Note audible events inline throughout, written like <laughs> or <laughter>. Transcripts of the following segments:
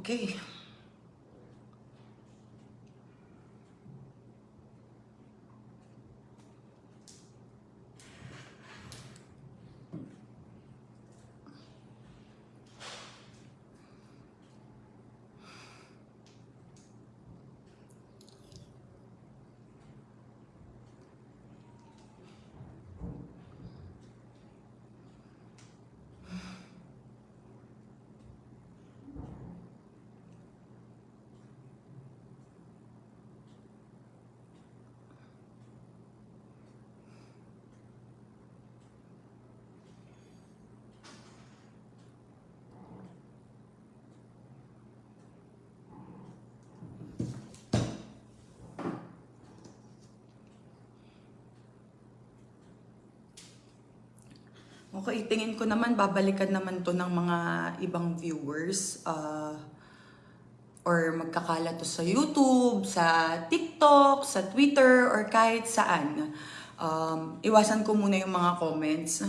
Okay. Okay, tingin ko naman babalikan naman to ng mga ibang viewers uh, or magkakala to sa YouTube, sa TikTok, sa Twitter, or kahit saan. Um, iwasan ko muna yung mga comments.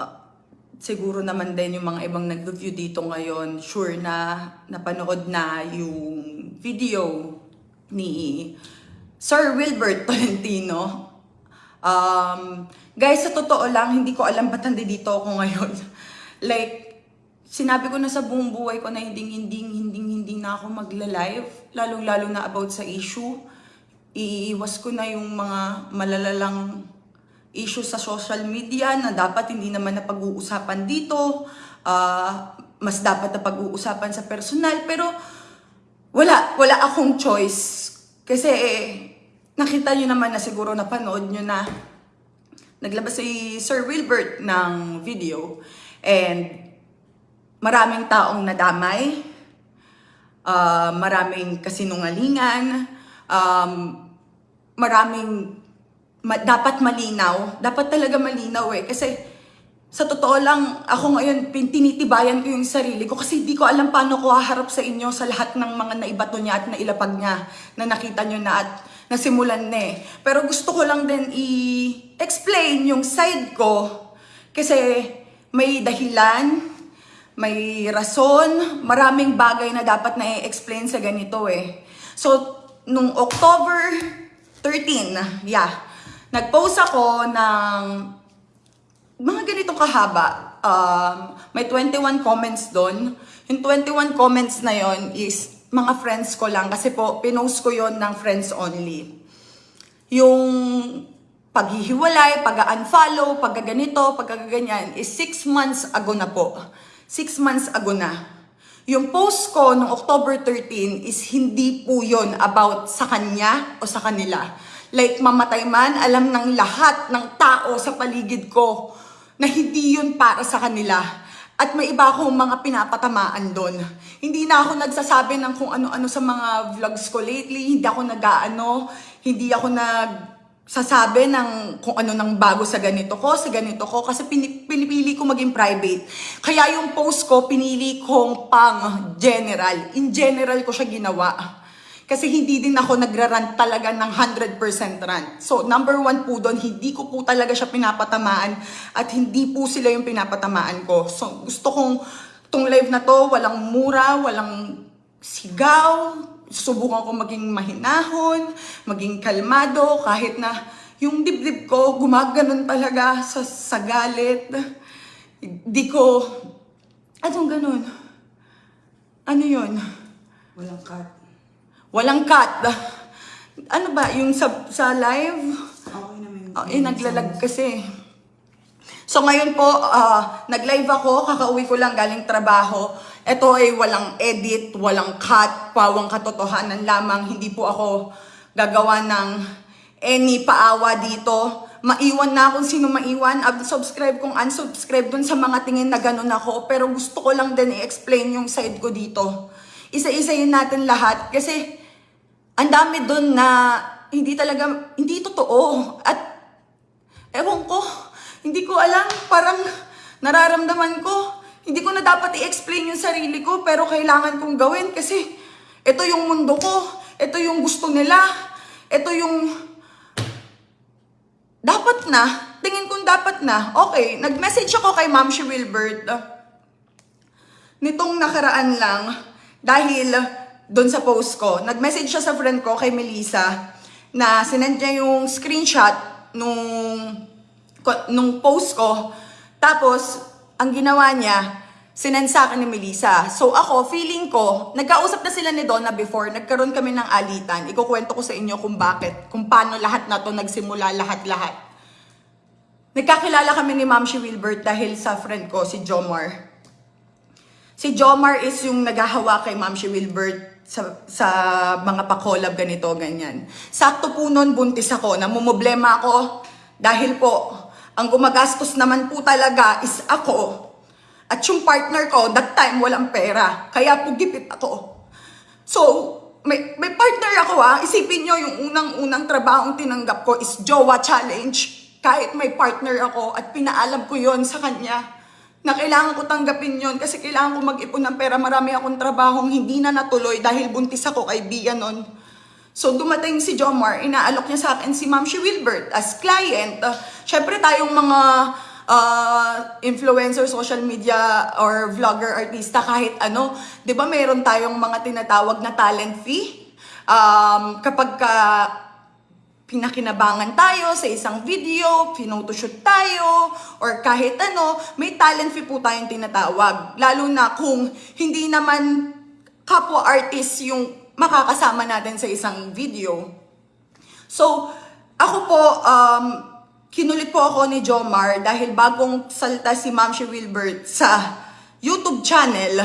Uh, siguro naman din yung mga ibang nag-review dito ngayon, sure na napanood na yung video ni Sir Wilbert Tolentino Um, guys, sa totoo lang, hindi ko alam ba't nandito ako ngayon. <laughs> like, sinabi ko na sa buong buhay ko na hindi, hindi, hindi, hindi na ako magla-live. Lalong-lalo na about sa issue. Iiwas ko na yung mga malalalang issue sa social media na dapat hindi naman na pag-uusapan dito. Uh, mas dapat na pag-uusapan sa personal. Pero, wala, wala akong choice. Kasi, eh, nakita nyo naman na siguro napanood nyo na naglabas si Sir Wilbert ng video. And maraming taong nadamay, uh, maraming kasinungalingan, um, maraming ma- dapat malinaw, dapat talaga malinaw eh. Kasi sa totoo lang, ako ngayon, tinitibayan ko yung sarili ko kasi di ko alam paano ko haharap sa inyo sa lahat ng mga naibato niya at nailapag niya na nakita nyo na. At nasimulan na eh. Pero gusto ko lang din i-explain yung side ko kasi may dahilan, may rason, maraming bagay na dapat na i-explain sa ganito eh. So, nung October 13, yeah, nag-post ako ng mga ganito kahaba. Um, may 21 comments doon. Yung 21 comments na yon is mga friends ko lang kasi po pinost ko yon ng friends only. Yung paghihiwalay, pag-unfollow, pag-ganito, pag-ganyan is 6 months ago na po. 6 months ago na. Yung post ko noong October 13 is hindi po yon about sa kanya o sa kanila. Like mamatay man, alam ng lahat ng tao sa paligid ko na hindi yun para sa kanila at may iba akong mga pinapatamaan doon. Hindi na ako nagsasabi ng kung ano-ano sa mga vlogs ko lately. Hindi ako nag-ano, hindi ako nagsasabi ng kung ano nang bago sa ganito ko, sa ganito ko. Kasi pinipili ko maging private. Kaya yung post ko, pinili kong pang general. In general ko siya ginawa. Kasi hindi din ako nagrarant talaga ng 100% rant. So, number one po doon, hindi ko po talaga siya pinapatamaan at hindi po sila yung pinapatamaan ko. So, gusto kong tong live na to, walang mura, walang sigaw. Subukan ko maging mahinahon, maging kalmado, kahit na yung dibdib ko gumaganon talaga sa, sa galit. Di ko... Anong ganun? Ano yon? Walang cut. Walang cut. <laughs> Ano ba, yung sa, sa live? Okay naman. Oh, eh, naglalag kasi. So ngayon po, ah, nag-live ako, kakauwi ko lang galing trabaho. Ito ay walang edit, walang cut, pawang katotohanan lamang. Hindi po ako gagawa ng any paawa dito. Maiwan na kung sino maiwan. Subscribe kung unsubscribe dun sa mga tingin na ganun ako. Pero gusto ko lang din i-explain yung side ko dito. Isa-isayin natin lahat. Kasi ang dami dun na hindi talaga, hindi totoo. At ewan ko, hindi ko alam, parang nararamdaman ko, hindi ko na dapat i-explain yung sarili ko, pero kailangan kong gawin kasi ito yung mundo ko, ito yung gusto nila, ito yung dapat na, tingin kong dapat na. Okay, nag-message ako kay Ma'am si Wilbert. nitong nakaraan lang, dahil doon sa post ko, nag-message siya sa friend ko kay Melissa na sinend niya yung screenshot nung, nung post ko. Tapos, ang ginawa niya, sinend sa akin ni Melissa. So ako, feeling ko, nagkausap na sila ni Donna before, nagkaroon kami ng alitan. Ikukwento ko sa inyo kung bakit, kung paano lahat na to nagsimula, lahat-lahat. Nagkakilala kami ni Ma'am Shi Wilbert dahil sa friend ko, si Jomar. Si Jomar is yung naghahawa kay Ma'am Shi Wilbert sa, sa mga pa-collab ganito, ganyan. Sakto po noon, buntis ako, namumblema ako dahil po, ang gumagastos naman po talaga is ako. At yung partner ko, that time walang pera. Kaya po gipit ako. So, may, may partner ako ha. Isipin nyo, yung unang-unang trabahong tinanggap ko is Jowa Challenge. Kahit may partner ako at pinaalam ko yon sa kanya na kailangan ko tanggapin yon kasi kailangan ko mag-ipon ng pera. Marami akong trabahong hindi na natuloy dahil buntis ako kaibigan nun. So dumating si Jomar, inaalok niya sa akin si Ma'am Shi Wilbert as client. Uh, Siyempre tayong mga uh, influencer, social media, or vlogger, artista, kahit ano, di ba meron tayong mga tinatawag na talent fee? Um, kapag ka pinakinabangan tayo sa isang video, pinotoshoot tayo, or kahit ano, may talent fee po tayong tinatawag. Lalo na kung hindi naman kapwa artist yung makakasama natin sa isang video. So, ako po, um, kinulit po ako ni Jomar dahil bagong salta si Ma'am Shi Wilbert sa YouTube channel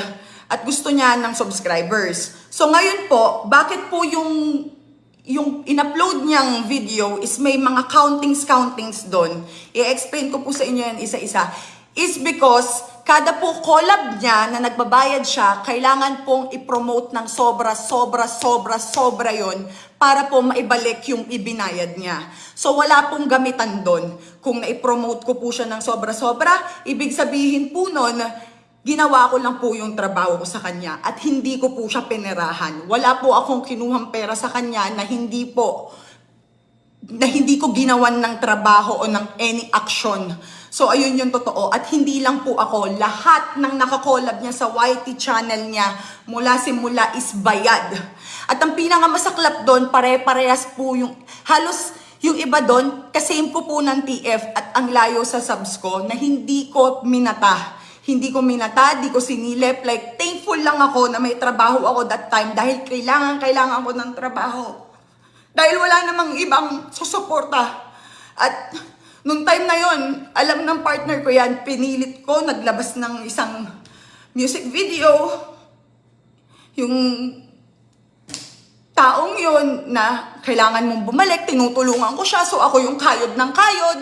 at gusto niya ng subscribers. So ngayon po, bakit po yung yung in-upload niyang video is may mga countings-countings doon. I-explain ko po sa inyo yan isa-isa. Is because kada po collab niya na nagbabayad siya, kailangan pong i-promote ng sobra, sobra, sobra, sobra yon para po maibalik yung ibinayad niya. So wala pong gamitan doon. Kung na-promote ko po siya ng sobra-sobra, ibig sabihin po nun, ginawa ko lang po yung trabaho ko sa kanya at hindi ko po siya pinerahan. Wala po akong kinuhang pera sa kanya na hindi po na hindi ko ginawan ng trabaho o ng any action. So, ayun yung totoo. At hindi lang po ako, lahat ng nakakolab niya sa YT channel niya, mula simula is bayad. At ang pinakamasaklap doon, pare-parehas po yung, halos yung iba doon, kasame ko po ng TF at ang layo sa subs ko na hindi ko minata. Hindi ko minata, di ko sinilip. Like, thankful lang ako na may trabaho ako that time dahil kailangan, kailangan ko ng trabaho. Dahil wala namang ibang susuporta. At nung time na yon, alam ng partner ko yan, pinilit ko, naglabas ng isang music video. Yung taong yon na kailangan mong bumalik, tinutulungan ko siya, so ako yung kayod ng kayod.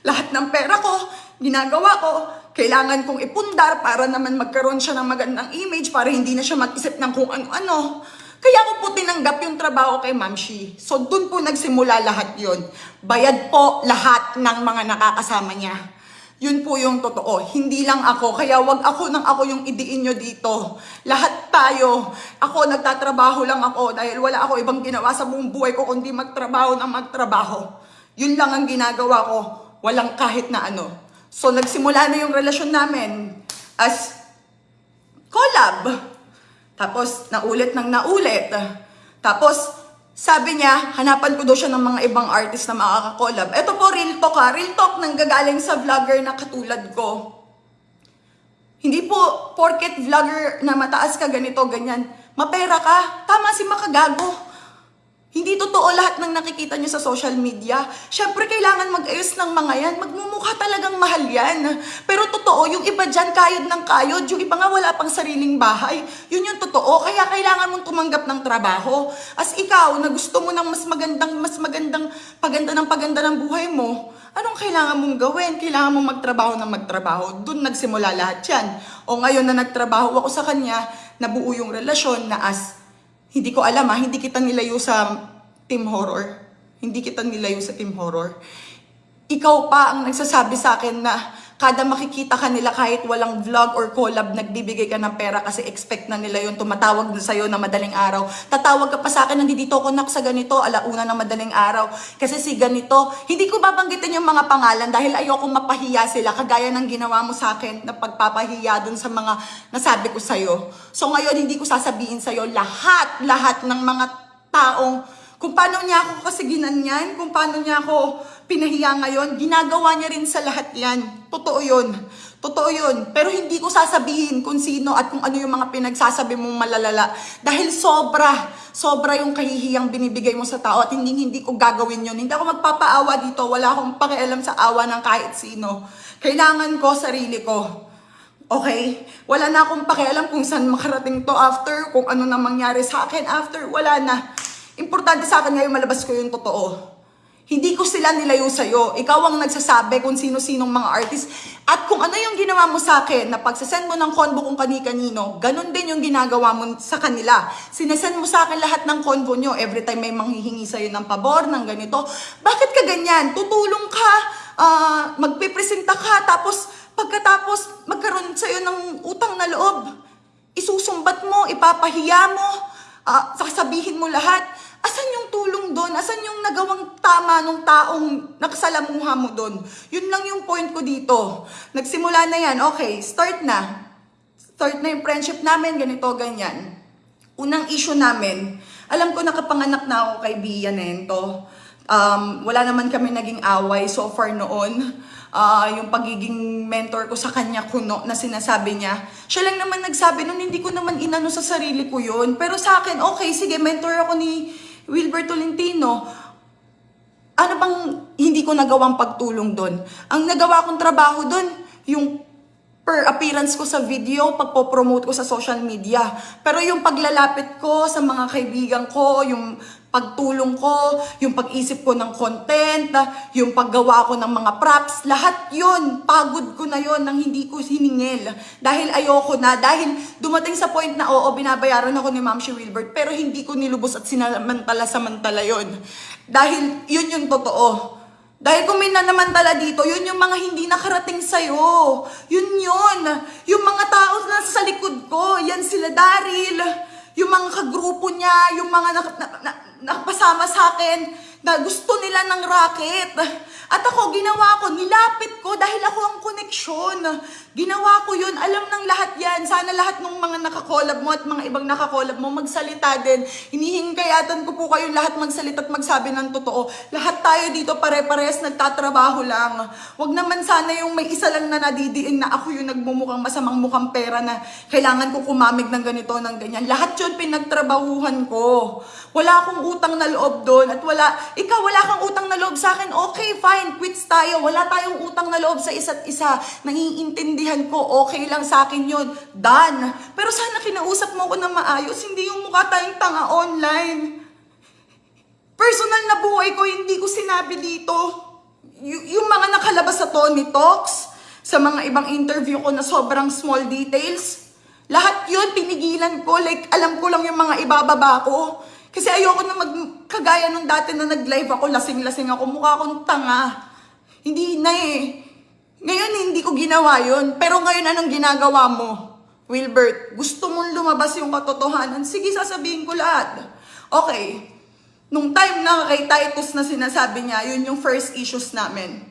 Lahat ng pera ko, ginagawa ko, kailangan kong ipundar para naman magkaroon siya ng magandang image para hindi na siya mag-isip ng kung ano-ano. Kaya ko po tinanggap yung trabaho kay Ma'am Shi. So, dun po nagsimula lahat yon. Bayad po lahat ng mga nakakasama niya. Yun po yung totoo. Hindi lang ako. Kaya wag ako nang ako yung idiin nyo dito. Lahat tayo. Ako, nagtatrabaho lang ako dahil wala ako ibang ginawa sa buong buhay ko kundi magtrabaho ng magtrabaho. Yun lang ang ginagawa ko. Walang kahit na ano. So, nagsimula na yung relasyon namin as collab. Tapos, naulit ng naulit. Tapos, sabi niya, hanapan ko daw siya ng mga ibang artist na makakakolab. Ito po, real talk ha. Real talk nang gagaling sa vlogger na katulad ko. Hindi po, porket vlogger na mataas ka ganito, ganyan, mapera ka. Tama si makagago. Hindi totoo lahat ng nakikita niyo sa social media. Siyempre, kailangan mag-ayos ng mga yan. Magmumukha talagang mahal yan. Pero totoo, yung iba dyan, kayod ng kayod. Yung iba nga wala pang sariling bahay. Yun yung totoo. Kaya kailangan mong tumanggap ng trabaho. As ikaw, na gusto mo ng mas magandang, mas magandang paganda ng paganda ng buhay mo, anong kailangan mong gawin? Kailangan mong magtrabaho ng magtrabaho. Doon nagsimula lahat yan. O ngayon na nagtrabaho ako sa kanya, nabuo yung relasyon na as hindi ko alam ha, hindi kita nilayo sa team horror. Hindi kita nilayo sa team horror. Ikaw pa ang nagsasabi sa akin na Kada makikita ka nila kahit walang vlog or collab, nagbibigay ka ng pera kasi expect na nila yun, tumatawag na sa'yo na madaling araw. Tatawag ka pa sa akin, nandito ako nak sa ganito, alauna ng madaling araw. Kasi si ganito, hindi ko babanggitin yung mga pangalan dahil ayoko mapahiya sila, kagaya ng ginawa mo sa akin na pagpapahiya dun sa mga nasabi ko sa'yo. So ngayon, hindi ko sasabihin sa'yo lahat, lahat ng mga taong kung paano niya ako kasi ginanyan, kung paano niya ako pinahiya ngayon, ginagawa niya rin sa lahat yan. Totoo yun. Totoo yun. Pero hindi ko sasabihin kung sino at kung ano yung mga pinagsasabi mong malalala. Dahil sobra, sobra yung kahihiyang binibigay mo sa tao at hindi, hindi ko gagawin yun. Hindi ako magpapaawa dito. Wala akong pakialam sa awa ng kahit sino. Kailangan ko sarili ko. Okay? Wala na akong pakialam kung saan makarating to after, kung ano na mangyari sa akin after, wala na. Importante sa akin ngayon malabas ko yung totoo. Hindi ko sila nilayo sa'yo. Ikaw ang nagsasabi kung sino-sinong mga artist. At kung ano yung ginawa mo sa akin, na pagsasend mo ng convo kung kani-kanino, ganun din yung ginagawa mo sa kanila. Sinesend mo sa akin lahat ng convo nyo. Every time may manghihingi sa'yo ng pabor, ng ganito. Bakit ka ganyan? Tutulong ka, ah, magpipresenta ka, tapos pagkatapos magkaroon sa'yo ng utang na loob. Isusumbat mo, ipapahiya mo, ah, sasabihin mo lahat. Asan yung tulong doon? Asan yung nagawang tama nung taong nakasalamuha mo doon? Yun lang yung point ko dito. Nagsimula na yan. Okay, start na. Start na yung friendship namin, ganito, ganyan. Unang issue namin, alam ko nakapanganak na ako kay Bia Nento. Um, wala naman kami naging away so far noon. Ah, yung pagiging mentor ko sa kanya kuno na sinasabi niya. Siya lang naman nagsabi nun, hindi ko naman inano sa sarili ko yun. Pero sa akin, okay, sige, mentor ako ni Wilbert Tolentino. Ano bang hindi ko nagawang pagtulong doon? Ang nagawa kong trabaho doon, yung per appearance ko sa video, pagpo-promote ko sa social media. Pero yung paglalapit ko sa mga kaibigan ko, yung pagtulong ko, yung pag-isip ko ng content, yung paggawa ko ng mga props, lahat yun, pagod ko na yun nang hindi ko hiningil. Dahil ayoko na, dahil dumating sa point na oo, binabayaran ako ni Ma'am Shi Wilbert, pero hindi ko nilubos at sinamantala-samantala yun. Dahil yun yung totoo. Dahil kung may nanamantala dito, yun yung mga hindi nakarating sa'yo. Yun yun. Yung mga tao na sa likod ko, yan sila Daryl. Yung mga kagrupo niya, yung mga nak- na- na- nakapasama sa akin na gusto nila ng racket. At ako, ginawa ko, nilapit ko dahil ako ang koneksyon. Ginawa ko yun, alam ng lahat yan. Sana lahat ng mga nakakolab mo at mga ibang nakakolab mo magsalita din. Hinihingkayatan ko po kayo lahat magsalita at magsabi ng totoo. Lahat tayo dito pare-pares nagtatrabaho lang. Huwag naman sana yung may isa lang na nadidiin na ako yung nagmumukhang masamang mukhang pera na kailangan ko kumamig ng ganito, ng ganyan. Lahat yun pinagtrabahuhan ko. Wala akong utang na loob doon at wala, ikaw wala kang utang na loob sa akin, okay, fine, quits tayo. Wala tayong utang na loob sa isa't isa. Nangiintindihan ko, okay lang sa akin yun. Done. Pero sana kinausap mo ko na maayos, hindi yung mukha tayong tanga online. Personal na buhay ko, hindi ko sinabi dito. Y- yung mga nakalabas sa Tony Talks, sa mga ibang interview ko na sobrang small details, lahat yun pinigilan ko. Like, alam ko lang yung mga ibababa ko. Kasi ayoko na magkagaya nung dati na nag-live ako, lasing-lasing ako, mukha akong tanga. Hindi na eh. Ngayon, hindi ko ginawa yun. Pero ngayon, anong ginagawa mo? Wilbert, gusto mong lumabas yung katotohanan? Sige, sasabihin ko lahat. Okay. Nung time na kay Titus na sinasabi niya, yun yung first issues namin.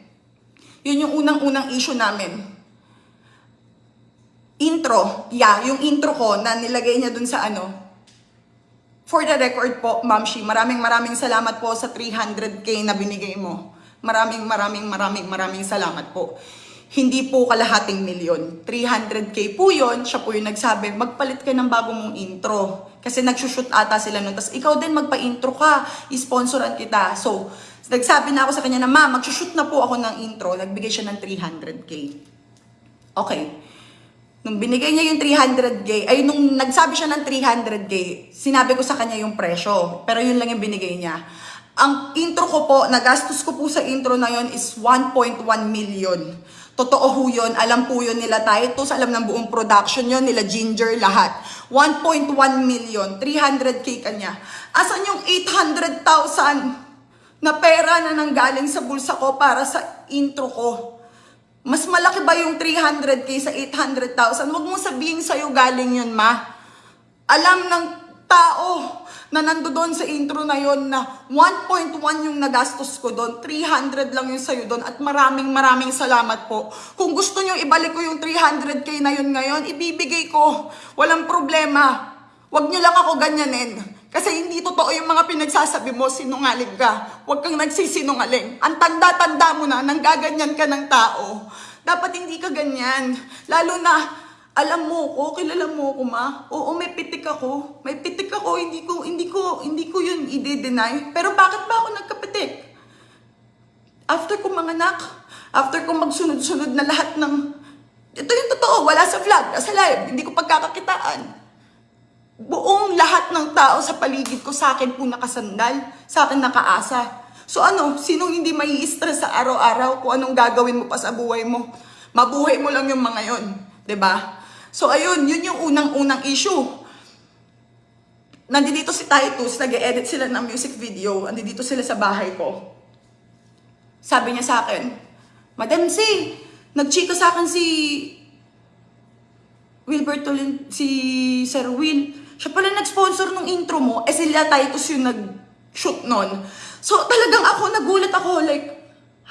Yun yung unang-unang issue namin. Intro. Yeah, yung intro ko na nilagay niya dun sa ano. For the record po, Ma'am Shi, maraming maraming salamat po sa 300k na binigay mo. Maraming maraming maraming maraming salamat po. Hindi po kalahating milyon. 300k po yon Siya po yung nagsabi, magpalit ka ng bago mong intro. Kasi nagsushoot ata sila nun. Tapos ikaw din magpa-intro ka. I-sponsoran kita. So, nagsabi na ako sa kanya na, ma'am, magsushoot na po ako ng intro. Nagbigay siya ng 300k. Okay. Nung binigay niya yung 300k, ay nung nagsabi siya ng 300k, sinabi ko sa kanya yung presyo. Pero yun lang yung binigay niya. Ang intro ko po, nagastos ko po sa intro na yun is 1.1 million. Totoo ho yun, alam po yun nila Titus, alam ng buong production yun, nila Ginger, lahat. 1.1 million, 300k kanya. Asan yung 800,000 na pera na nanggaling sa bulsa ko para sa intro ko? Mas malaki ba yung 300k sa 800,000? Huwag mong sabihin sa'yo galing yun, ma. Alam ng tao na nando doon sa intro na yon na 1.1 yung nagastos ko doon, 300 lang yung sa'yo doon at maraming maraming salamat po. Kung gusto nyo ibalik ko yung 300k na yun ngayon, ibibigay ko. Walang problema. Huwag nyo lang ako ganyanin. Kasi hindi totoo yung mga pinagsasabi mo, sinungaling ka. Huwag kang nagsisinungaling. Ang tanda-tanda mo na, nanggaganyan ka ng tao. Dapat hindi ka ganyan. Lalo na, alam mo ko, kilala mo ko ma. Oo, may pitik ako. May pitik ako, hindi ko, hindi ko, hindi ko yun i-deny. Pero bakit ba ako nagkapitik? After ko manganak, after ko magsunod-sunod na lahat ng... Ito yung totoo, wala sa vlog, sa live, hindi ko pagkakakitaan buong lahat ng tao sa paligid ko sa akin po nakasandal, sa akin nakaasa. So ano, sinong hindi may stress sa araw-araw kung anong gagawin mo pa sa buhay mo? Mabuhay mo lang yung mga yon, 'di ba? So ayun, yun yung unang-unang issue. Nandito si Titus, nag-edit sila ng music video, nandito sila sa bahay ko. Sabi niya sa akin, Madam C, nagchika sa akin si Wilbert Tolin, si Sir Will, siya pala nag-sponsor nung intro mo, eh sila Titus yung nag-shoot nun. So talagang ako, nagulat ako, like,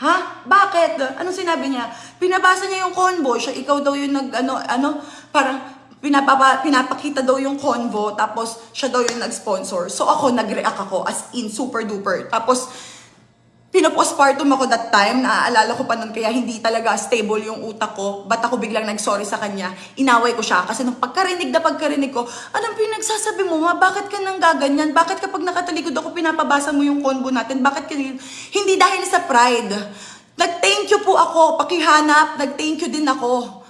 ha? Bakit? Anong sinabi niya? Pinabasa niya yung convo, siya ikaw daw yung nag, ano, ano, parang, pinapapa, pinapakita daw yung convo, tapos siya daw yung nag-sponsor. So ako, nag-react ako, as in, super duper. Tapos, Pinopostpartum ako that time, naaalala ko pa nun kaya hindi talaga stable yung utak ko. Ba't ako biglang nag-sorry sa kanya? Inaway ko siya kasi nung pagkarinig na pagkarinig ko, anong pinagsasabi mo ma? Bakit ka nang gaganyan? Bakit kapag nakatalikod ako pinapabasa mo yung convo natin? Bakit ka Hindi dahil sa pride. Nag-thank you po ako, pakihanap, nag-thank you din ako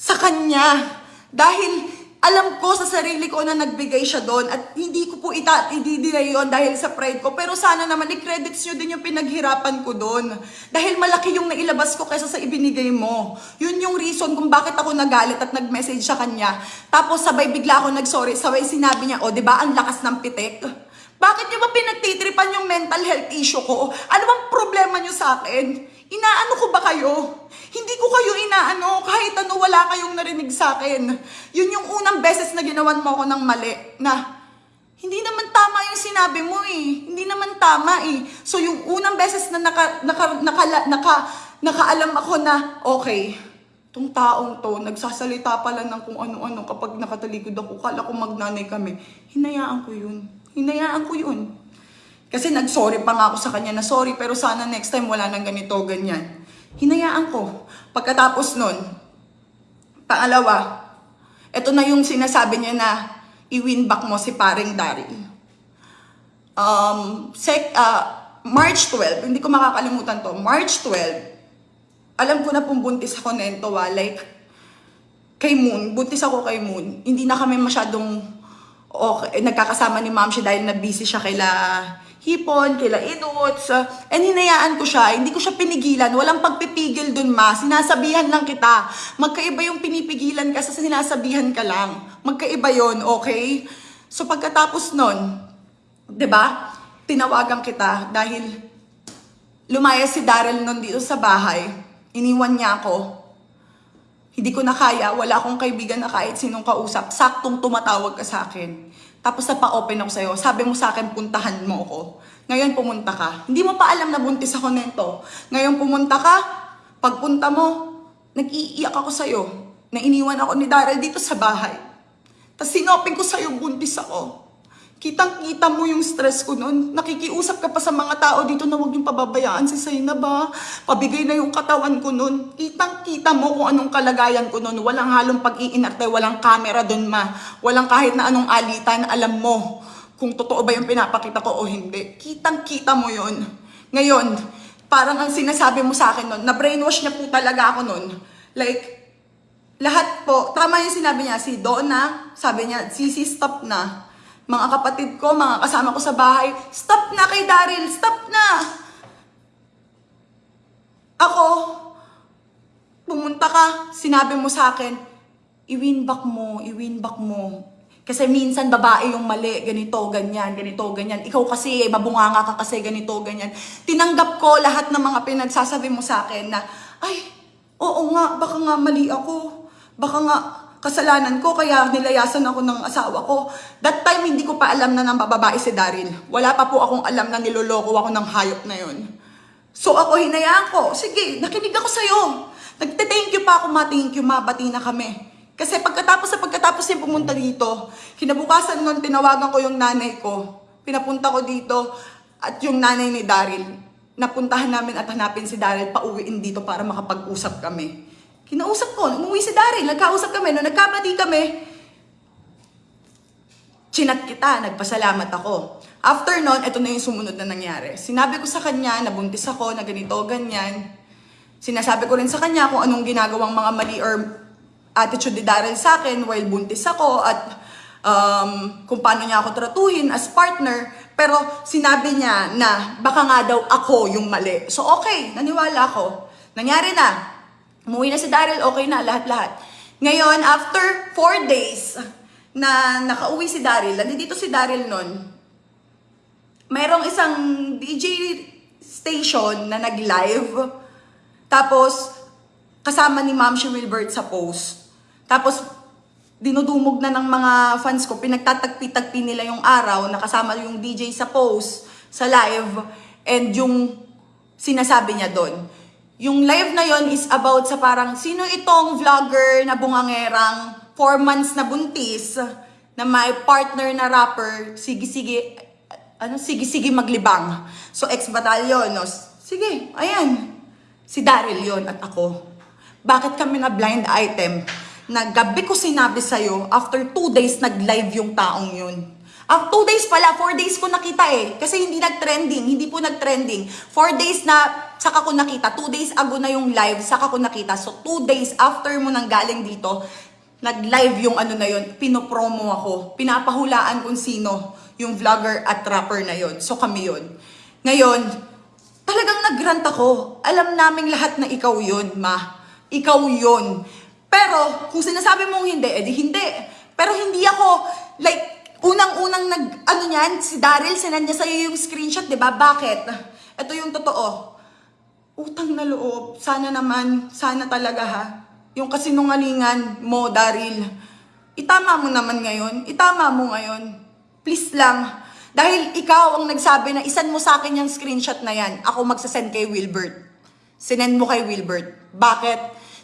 sa kanya. Dahil alam ko sa sarili ko na nagbigay siya doon at hindi ko po ita ididinay yun dahil sa pride ko. Pero sana naman i-credits nyo din yung pinaghirapan ko doon. Dahil malaki yung nailabas ko kaysa sa ibinigay mo. Yun yung reason kung bakit ako nagalit at nag-message sa kanya. Tapos sabay bigla ako nag-sorry, sabay sinabi niya, o oh, di ba ang lakas ng pitik? Bakit niyo ba pinagtitripan yung mental health issue ko? Ano bang problema niyo sa akin? Inaano ko ba kayo? Hindi ko kayo inaano, kahit ano wala kayong narinig sa akin. Yun yung unang beses na ginawan mo ako ng mali, na hindi naman tama yung sinabi mo eh. Hindi naman tama eh. So yung unang beses na naka, naka, naka, naka, nakaalam ako na, okay, tong taong to, nagsasalita pala ng kung ano-ano kapag nakatalikod ako, kala ko magnanay kami. Hinayaan ko yun. Hinayaan ko yun. Kasi nag-sorry pa nga ako sa kanya na sorry, pero sana next time wala nang ganito, ganyan. Hinayaan ko. Pagkatapos nun, pangalawa, ito na yung sinasabi niya na i-win back mo si paring Daryl. Um, sec, uh, March 12, hindi ko makakalimutan to, March 12, alam ko na pong buntis ako nento, ah, like, kay Moon, buntis ako kay Moon, hindi na kami masyadong okay, nagkakasama ni ma'am siya dahil na busy siya kaila hipon, kaila idots, uh, and hinayaan ko siya, hindi ko siya pinigilan, walang pagpipigil dun ma, sinasabihan lang kita, magkaiba yung pinipigilan ka sa sinasabihan ka lang, magkaiba yon okay? So pagkatapos nun, ba? Tinawagan kita dahil lumaya si Daryl nun dito sa bahay. Iniwan niya ako. Hindi ko na kaya, wala akong kaibigan na kahit sinong kausap. Saktong tumatawag ka sa akin. Tapos napa-open ako sa'yo. Sabi mo sa akin, puntahan mo ako. Ngayon pumunta ka. Hindi mo pa alam na buntis ako nito. Ngayon pumunta ka, pagpunta mo, nag-iiyak ako sa'yo. Na iniwan ako ni Daryl dito sa bahay. Tapos sinoping ko sa'yo, buntis ako. Kitang-kita mo yung stress ko noon. Nakikiusap ka pa sa mga tao dito na huwag yung pababayaan si Sayna ba? Pabigay na yung katawan ko noon. Kitang-kita mo kung anong kalagayan ko noon. Walang halong pag-iinarte, walang camera doon ma. Walang kahit na anong alitan, alam mo kung totoo ba yung pinapakita ko o hindi. Kitang-kita mo yon. Ngayon, parang ang sinasabi mo sa akin noon, na brainwash niya po talaga ako noon. Like, lahat po, tama yung sinabi niya, si Donna, sabi niya, Sisi, stop na. Mga kapatid ko, mga kasama ko sa bahay, stop na kay Daryl, stop na! Ako, pumunta ka, sinabi mo sa akin, i-win back mo, i-win back mo. Kasi minsan babae yung mali, ganito, ganyan, ganito, ganyan. Ikaw kasi, mabunganga ka kasi, ganito, ganyan. Tinanggap ko lahat ng mga pinagsasabi mo sa akin na, ay, Oo nga, baka nga mali ako. Baka nga kasalanan ko kaya nilayasan ako ng asawa ko. That time hindi ko pa alam na nang bababae si Daryl. Wala pa po akong alam na niloloko ako ng hayop na yon. So ako hinayaan ko. Sige, nakinig ako sa'yo. Nagte-thank you pa ako, ma. Thank you, ma. Bati na kami. Kasi pagkatapos sa pagkatapos niya pumunta dito, kinabukasan nun, tinawagan ko yung nanay ko. Pinapunta ko dito at yung nanay ni Daryl. Napuntahan namin at hanapin si Daryl pauwiin dito para makapag-usap kami. Kinausap ko, umuwi si Daryl, nagkausap kami. Nung nagkabati kami, chinat kita, nagpasalamat ako. After nun, ito na yung sumunod na nangyari. Sinabi ko sa kanya, nabuntis ako, na ganito, ganyan. Sinasabi ko rin sa kanya kung anong ginagawang mga mali or attitude ni Daryl sa akin while buntis ako at um, kung paano niya ako tratuhin as partner. Pero sinabi niya na baka nga daw ako yung mali. So okay, naniwala ako. Nangyari na. Umuwi na si Daryl, okay na, lahat-lahat. Ngayon, after four days na nakauwi si Daryl, nandito si Daryl nun, mayroong isang DJ station na nag-live. Tapos, kasama ni Ma'am si Wilbert sa post. Tapos, dinudumog na ng mga fans ko, pinagtatagpi-tagpi nila yung araw, nakasama yung DJ sa post, sa live, and yung sinasabi niya doon. Yung live na yon is about sa parang, sino itong vlogger na bungangerang 4 months na buntis, na may partner na rapper, sige-sige, ano, sige-sige maglibang. So, ex-batalyon, no? Sige, ayan. Si Daryl yon at ako. Bakit kami na blind item? Na gabi ko sinabi sa'yo, after two days, nag-live yung taong yun. Ah, two days pala, four days ko nakita eh. Kasi hindi nag-trending, hindi po nag-trending. Four days na, saka ko nakita. Two days ago na yung live, saka ko nakita. So, two days after mo nang galing dito, nag-live yung ano na yun, pinopromo ako. Pinapahulaan kung sino yung vlogger at rapper na yun. So, kami yun. Ngayon, talagang nag-grant ako. Alam naming lahat na ikaw yun, ma. Ikaw yun. Pero, kung sinasabi mong hindi, edi hindi. Pero hindi ako, like, unang-unang nag, ano niyan, si Daryl, sinand niya sa'yo yung screenshot, di ba? Bakit? Ito yung totoo. Utang na loob. Sana naman, sana talaga ha. Yung kasinungalingan mo, Daryl. Itama mo naman ngayon. Itama mo ngayon. Please lang. Dahil ikaw ang nagsabi na isan mo sa akin yung screenshot na yan. Ako magsasend kay Wilbert. Sinend mo kay Wilbert. Bakit?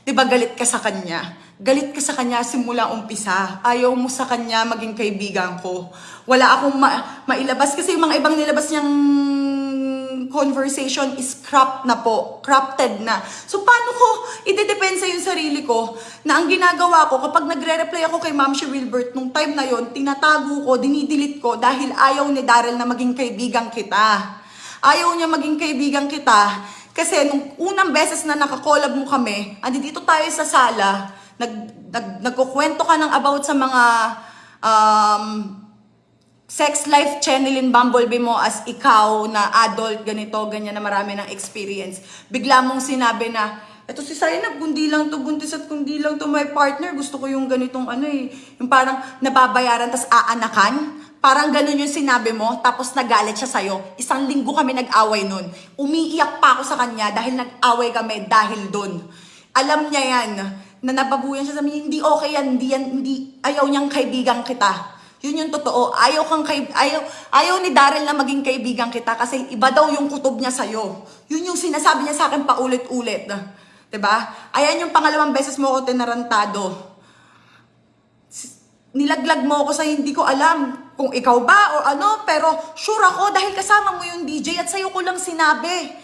Di ba galit ka sa kanya? Galit ka sa kanya simula umpisa. Ayaw mo sa kanya maging kaibigan ko. Wala akong ma- mailabas kasi yung mga ibang nilabas niyang conversation is cropped na po. Crafted na. So, paano ko idedepensa yung sarili ko na ang ginagawa ko kapag nagre-reply ako kay Ma'am si Wilbert nung time na yon tinatago ko, dinidelete ko dahil ayaw ni Daryl na maging kaibigan kita. Ayaw niya maging kaibigan kita kasi nung unang beses na nakakolab mo kami, andi dito tayo sa sala, nag, nag, nagkukwento ka ng about sa mga um, sex life channelin Bumblebee mo as ikaw na adult, ganito, ganyan na marami ng experience. Bigla mong sinabi na, eto si Sainab, kundi lang to buntis at kundi lang to my partner. Gusto ko yung ganitong ano eh, yung parang nababayaran tas aanakan. Parang ganun yung sinabi mo, tapos nagalit siya sa'yo. Isang linggo kami nag-away nun. Umiiyak pa ako sa kanya dahil nag-away kami dahil doon. Alam niya yan, na nababuyan siya sa hindi okay yan, hindi yan, hindi, ayaw niyang kaibigan kita. Yun yung totoo. Ayaw kang kay, ayaw, ayaw ni Daryl na maging kaibigan kita kasi iba daw yung kutob niya sa'yo. Yun yung sinasabi niya sa akin paulit-ulit. 'Di ba? Ayan yung pangalawang beses mo ako tinarantado. Nilaglag mo ako sa hindi ko alam kung ikaw ba o ano, pero sure ako dahil kasama mo yung DJ at sa'yo ko lang sinabi.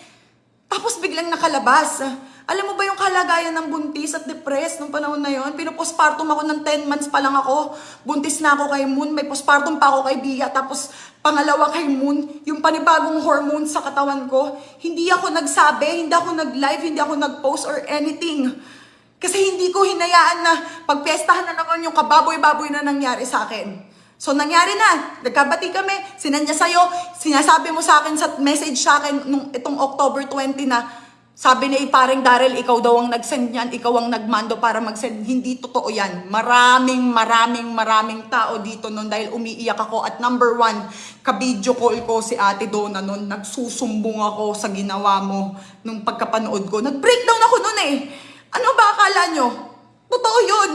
Tapos biglang nakalabas. Alam mo ba yung kalagayan ng buntis at depressed nung panahon na yon? Pinopostpartum ako ng 10 months pa lang ako. Buntis na ako kay Moon. May postpartum pa ako kay Bia. Tapos pangalawa kay Moon, yung panibagong hormones sa katawan ko. Hindi ako nagsabi, hindi ako nag-live, hindi ako nag-post or anything. Kasi hindi ko hinayaan na pagpiestahan na naman yung kababoy-baboy na nangyari sa akin. So, nangyari na. Nagkabati kami. Sinanya sa'yo. Sinasabi mo sa akin sa message sa akin nung itong October 20 na sabi ni paring Daryl, ikaw daw ang nag-send niyan, ikaw ang nagmando para mag-send. Hindi totoo yan. Maraming, maraming, maraming tao dito noon dahil umiiyak ako. At number one, kabidyo call ko si Ate Donna noon. Nagsusumbong ako sa ginawa mo nung pagkapanood ko. Nag-breakdown ako noon eh. Ano ba akala nyo? Totoo yun.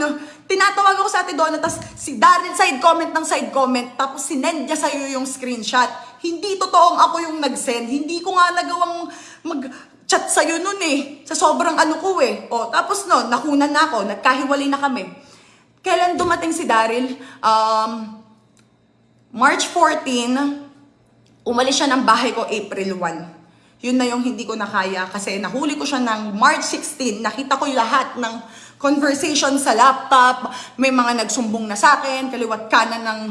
Tinatawag ako sa ate Donna, tapos si Daryl side comment ng side comment, tapos sinend niya sa'yo yung screenshot. Hindi totoong ako yung nag-send. Hindi ko nga nagawang mag-chat sa'yo nun eh. Sa sobrang ano ko eh. O, tapos no, nakunan na ako, nagkahiwalay na kami. Kailan dumating si Daryl? Um, March 14, umalis siya ng bahay ko April 1. Yun na yung hindi ko nakaya kasi nahuli ko siya ng March 16. Nakita ko lahat ng conversation sa laptop. May mga nagsumbong na sa akin, kaliwat kanan ng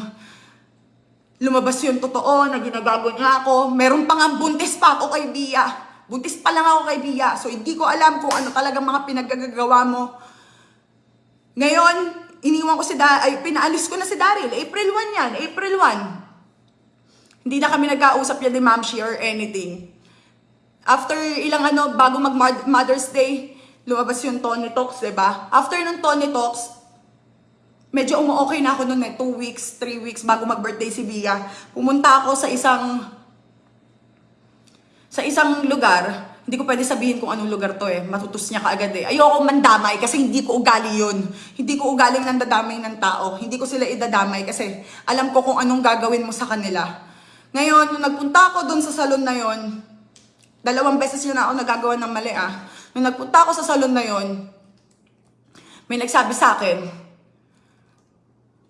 lumabas yung totoo na ginagago niya ako. Meron pa nga buntis pa ako kay Bia. Buntis pa lang ako kay Bia. So hindi ko alam kung ano talaga mga pinagagagawa mo. Ngayon, iniwan ko si da ay pinaalis ko na si Daryl. April 1 yan, April 1. Hindi na kami nagkausap yan ni Ma'am Shi or anything. After ilang ano, bago mag Mother's Day, lumabas yung Tony Talks, ba? After ng Tony Talks, medyo umu-okay na ako noon eh, 2 weeks, 3 weeks bago mag-birthday si Bia. Pumunta ako sa isang sa isang lugar, hindi ko pwede sabihin kung anong lugar to eh. Matutus niya kaagad eh. Ayoko mandamay kasi hindi ko ugali yun. Hindi ko ugaling nandadamay ng tao. Hindi ko sila idadamay kasi alam ko kung anong gagawin mo sa kanila. Ngayon, nung nagpunta ako doon sa salon na yon, dalawang beses yun ako nagagawa ng mali ah. Nung nagpunta ako sa salon na yon, may nagsabi sa akin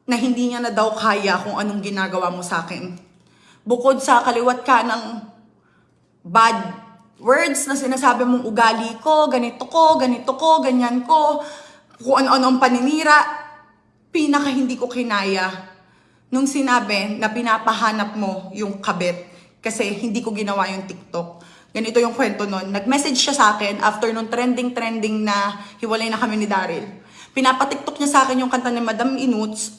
na hindi niya na daw kaya kung anong ginagawa mo sa akin. Bukod sa kaliwat ka ng bad words na sinasabi mong ugali ko, ganito ko, ganito ko, ganyan ko, kung ano-ano ang paninira, pinaka hindi ko kinaya nung sinabi na pinapahanap mo yung kabit kasi hindi ko ginawa yung TikTok. Ganito yung kwento nun. Nag-message siya sa akin after nung trending-trending na hiwalay na kami ni Daryl. Pinapatiktok niya sa akin yung kanta ni Madam Inuts.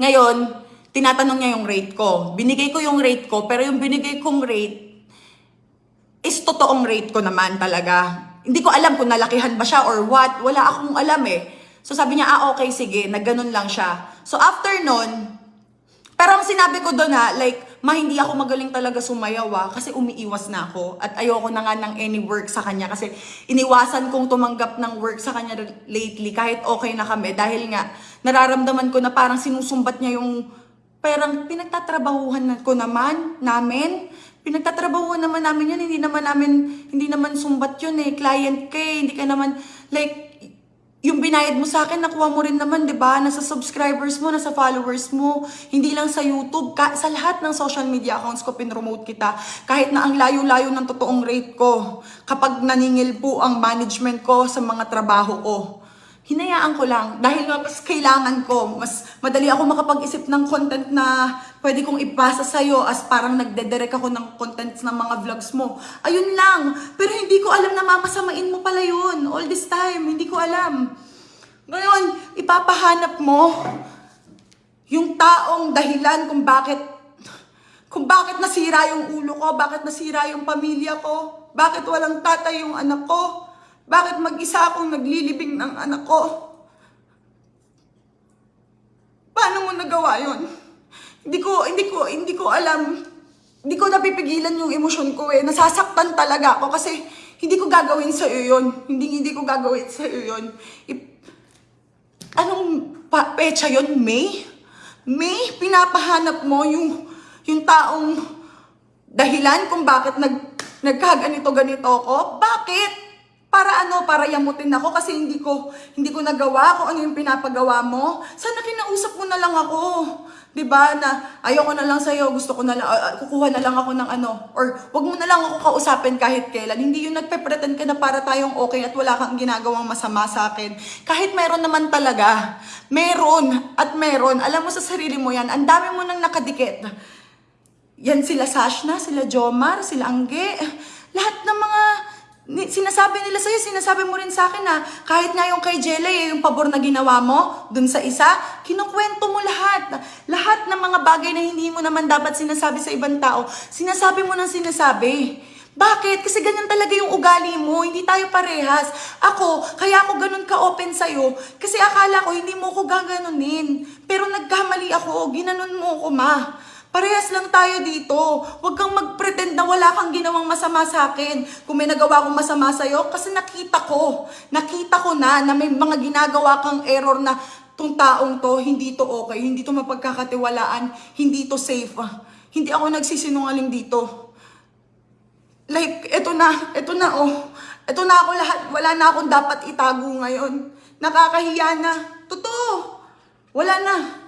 Ngayon, tinatanong niya yung rate ko. Binigay ko yung rate ko, pero yung binigay kong rate is totoong rate ko naman talaga. Hindi ko alam kung nalakihan ba siya or what. Wala akong alam eh. So sabi niya, ah okay, sige, nagganon lang siya. So after nun, pero ang sinabi ko doon ha, like, ma, hindi ako magaling talaga sumayaw ah, kasi umiiwas na ako. At ayoko na nga ng any work sa kanya kasi iniwasan kong tumanggap ng work sa kanya lately kahit okay na kami. Dahil nga, nararamdaman ko na parang sinusumbat niya yung parang pinagtatrabahuhan ko naman, namin. Pinagtatrabahuhan naman namin yun, hindi naman namin, hindi naman sumbat yun eh. Client ka eh, hindi ka naman, like, yung binayad mo sa akin, nakuha mo rin naman, di ba? Nasa subscribers mo, nasa followers mo. Hindi lang sa YouTube, ka, sa lahat ng social media accounts ko, pinromote kita. Kahit na ang layo-layo ng totoong rate ko. Kapag naningil po ang management ko sa mga trabaho ko. Hinayaan ko lang. Dahil mas kailangan ko, mas madali ako makapag-isip ng content na pwede kong ipasa sa'yo as parang nagdedirect ako ng contents ng mga vlogs mo. Ayun lang. Pero hindi ko alam na mamasamain mo pala yun. All this time, hindi ko alam. Ngayon, ipapahanap mo yung taong dahilan kung bakit kung bakit nasira yung ulo ko, bakit nasira yung pamilya ko, bakit walang tatay yung anak ko, bakit mag-isa akong naglilibing ng anak ko. Paano mo nagawa yon? Hindi ko, hindi ko, hindi ko alam. Hindi ko napipigilan yung emosyon ko eh. Nasasaktan talaga ako kasi hindi ko gagawin sa iyo yun. Hindi, hindi ko gagawin sa iyo yun. I- Anong pa- pecha yon May? May, pinapahanap mo yung, yung taong dahilan kung bakit nag, nagkaganito ganito ako? Bakit? Para ano? Para yamutin ako kasi hindi ko hindi ko nagawa kung ano yung pinapagawa mo. Sana kinausap mo na lang ako. 'Di ba? Na ayoko na lang sa gusto ko na lang ah, ah, kukuha na lang ako ng ano or wag mo na lang ako kausapin kahit kailan. Hindi yung nagpe-pretend ka na para tayong okay at wala kang ginagawang masama sa akin. Kahit meron naman talaga. Meron at meron. Alam mo sa sarili mo 'yan. Ang dami mo nang nakadikit. Yan sila Sashna, sila Jomar, sila Angge. Lahat ng mga sinasabi nila sa'yo, sinasabi mo rin sa akin na kahit nga yung kay Jelay, yung pabor na ginawa mo dun sa isa, kinukwento mo lahat. Lahat ng mga bagay na hindi mo naman dapat sinasabi sa ibang tao, sinasabi mo nang sinasabi. Bakit? Kasi ganyan talaga yung ugali mo. Hindi tayo parehas. Ako, kaya ako ganun ka-open sa'yo. Kasi akala ko hindi mo ko gaganunin. Pero nagkamali ako. Ginanon mo ako, ma. Parehas lang tayo dito. Huwag kang mag-pretend na wala kang ginawang masama sa akin. Kung may nagawa akong masama sa'yo, kasi nakita ko. Nakita ko na na may mga ginagawa kang error na tong taong to, hindi to okay, hindi to mapagkakatiwalaan, hindi to safe. Hindi ako nagsisinungaling dito. Like, eto na, eto na oh. Eto na ako lahat, wala na akong dapat itago ngayon. Nakakahiya na. Totoo. Wala na.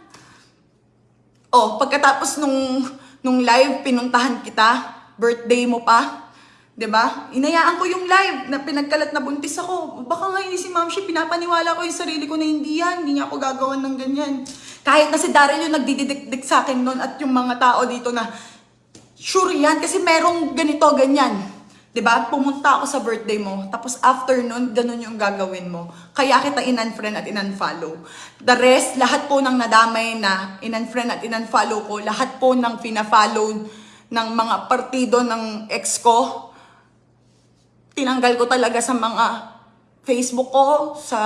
Oh, pagkatapos nung, nung live, pinuntahan kita, birthday mo pa, 'di ba? Inayaan ko yung live na pinagkalat na buntis ako. Baka nga si Ma'am Shi, pinapaniwala ko yung sarili ko na hindi yan, hindi niya ako gagawan ng ganyan. Kahit na si Daryl yung nagdididikdik sa akin noon at yung mga tao dito na sure yan kasi merong ganito, ganyan. 'Di ba? Pumunta ako sa birthday mo, tapos after nun, ganun yung gagawin mo. Kaya kita in-unfriend at in-unfollow. The rest, lahat po ng nadamay na in-unfriend at in-unfollow ko, lahat po ng fina-follow ng mga partido ng ex ko, tinanggal ko talaga sa mga Facebook ko, sa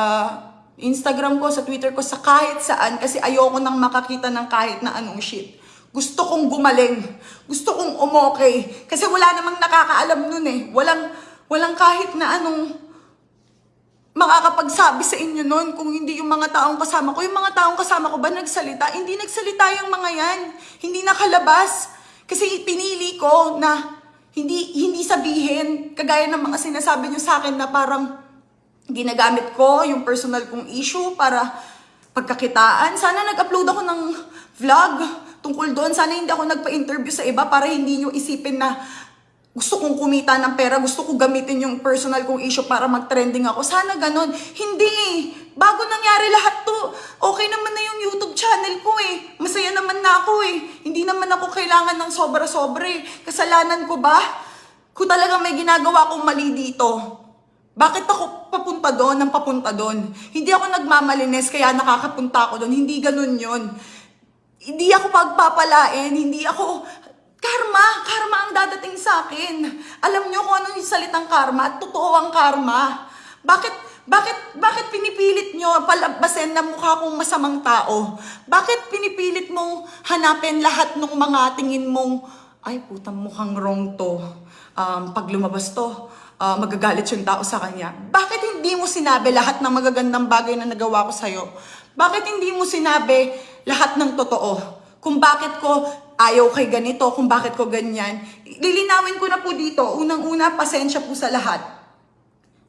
Instagram ko, sa Twitter ko, sa kahit saan kasi ayoko nang makakita ng kahit na anong shit. Gusto kong gumaling. Gusto kong umokay. Kasi wala namang nakakaalam nun eh. Walang, walang kahit na anong makakapagsabi sa inyo nun kung hindi yung mga taong kasama ko. Yung mga taong kasama ko ba nagsalita? Hindi nagsalita yung mga yan. Hindi nakalabas. Kasi pinili ko na hindi hindi sabihin kagaya ng mga sinasabi niyo sa akin na parang ginagamit ko yung personal kong issue para pagkakitaan. Sana nag-upload ako ng vlog tungkol doon. Sana hindi ako nagpa-interview sa iba para hindi nyo isipin na gusto kong kumita ng pera, gusto ko gamitin yung personal kong issue para mag-trending ako. Sana ganon. Hindi eh. Bago nangyari lahat to, okay naman na yung YouTube channel ko eh. Masaya naman na ako eh. Hindi naman ako kailangan ng sobra-sobra eh. Kasalanan ko ba? Kung talaga may ginagawa akong mali dito, bakit ako papunta doon ng papunta doon? Hindi ako nagmamalinis kaya nakakapunta ako doon. Hindi ganun yon. Hindi ako pagpapalain, hindi ako... Karma! Karma ang dadating sa akin. Alam niyo kung ano yung salitang karma at totoo ang karma. Bakit, bakit, bakit pinipilit niyo palabasin na mukha kong masamang tao? Bakit pinipilit mong hanapin lahat ng mga tingin mong, ay putang mukhang wrong to. Um, pag lumabas to, ah, magagalit yung tao sa kanya. Bakit hindi mo sinabi lahat ng magagandang bagay na nagawa ko sa'yo? Bakit hindi mo sinabi lahat ng totoo? Kung bakit ko ayaw kay ganito, kung bakit ko ganyan. Lilinawin ko na po dito. Unang-una, pasensya po sa lahat.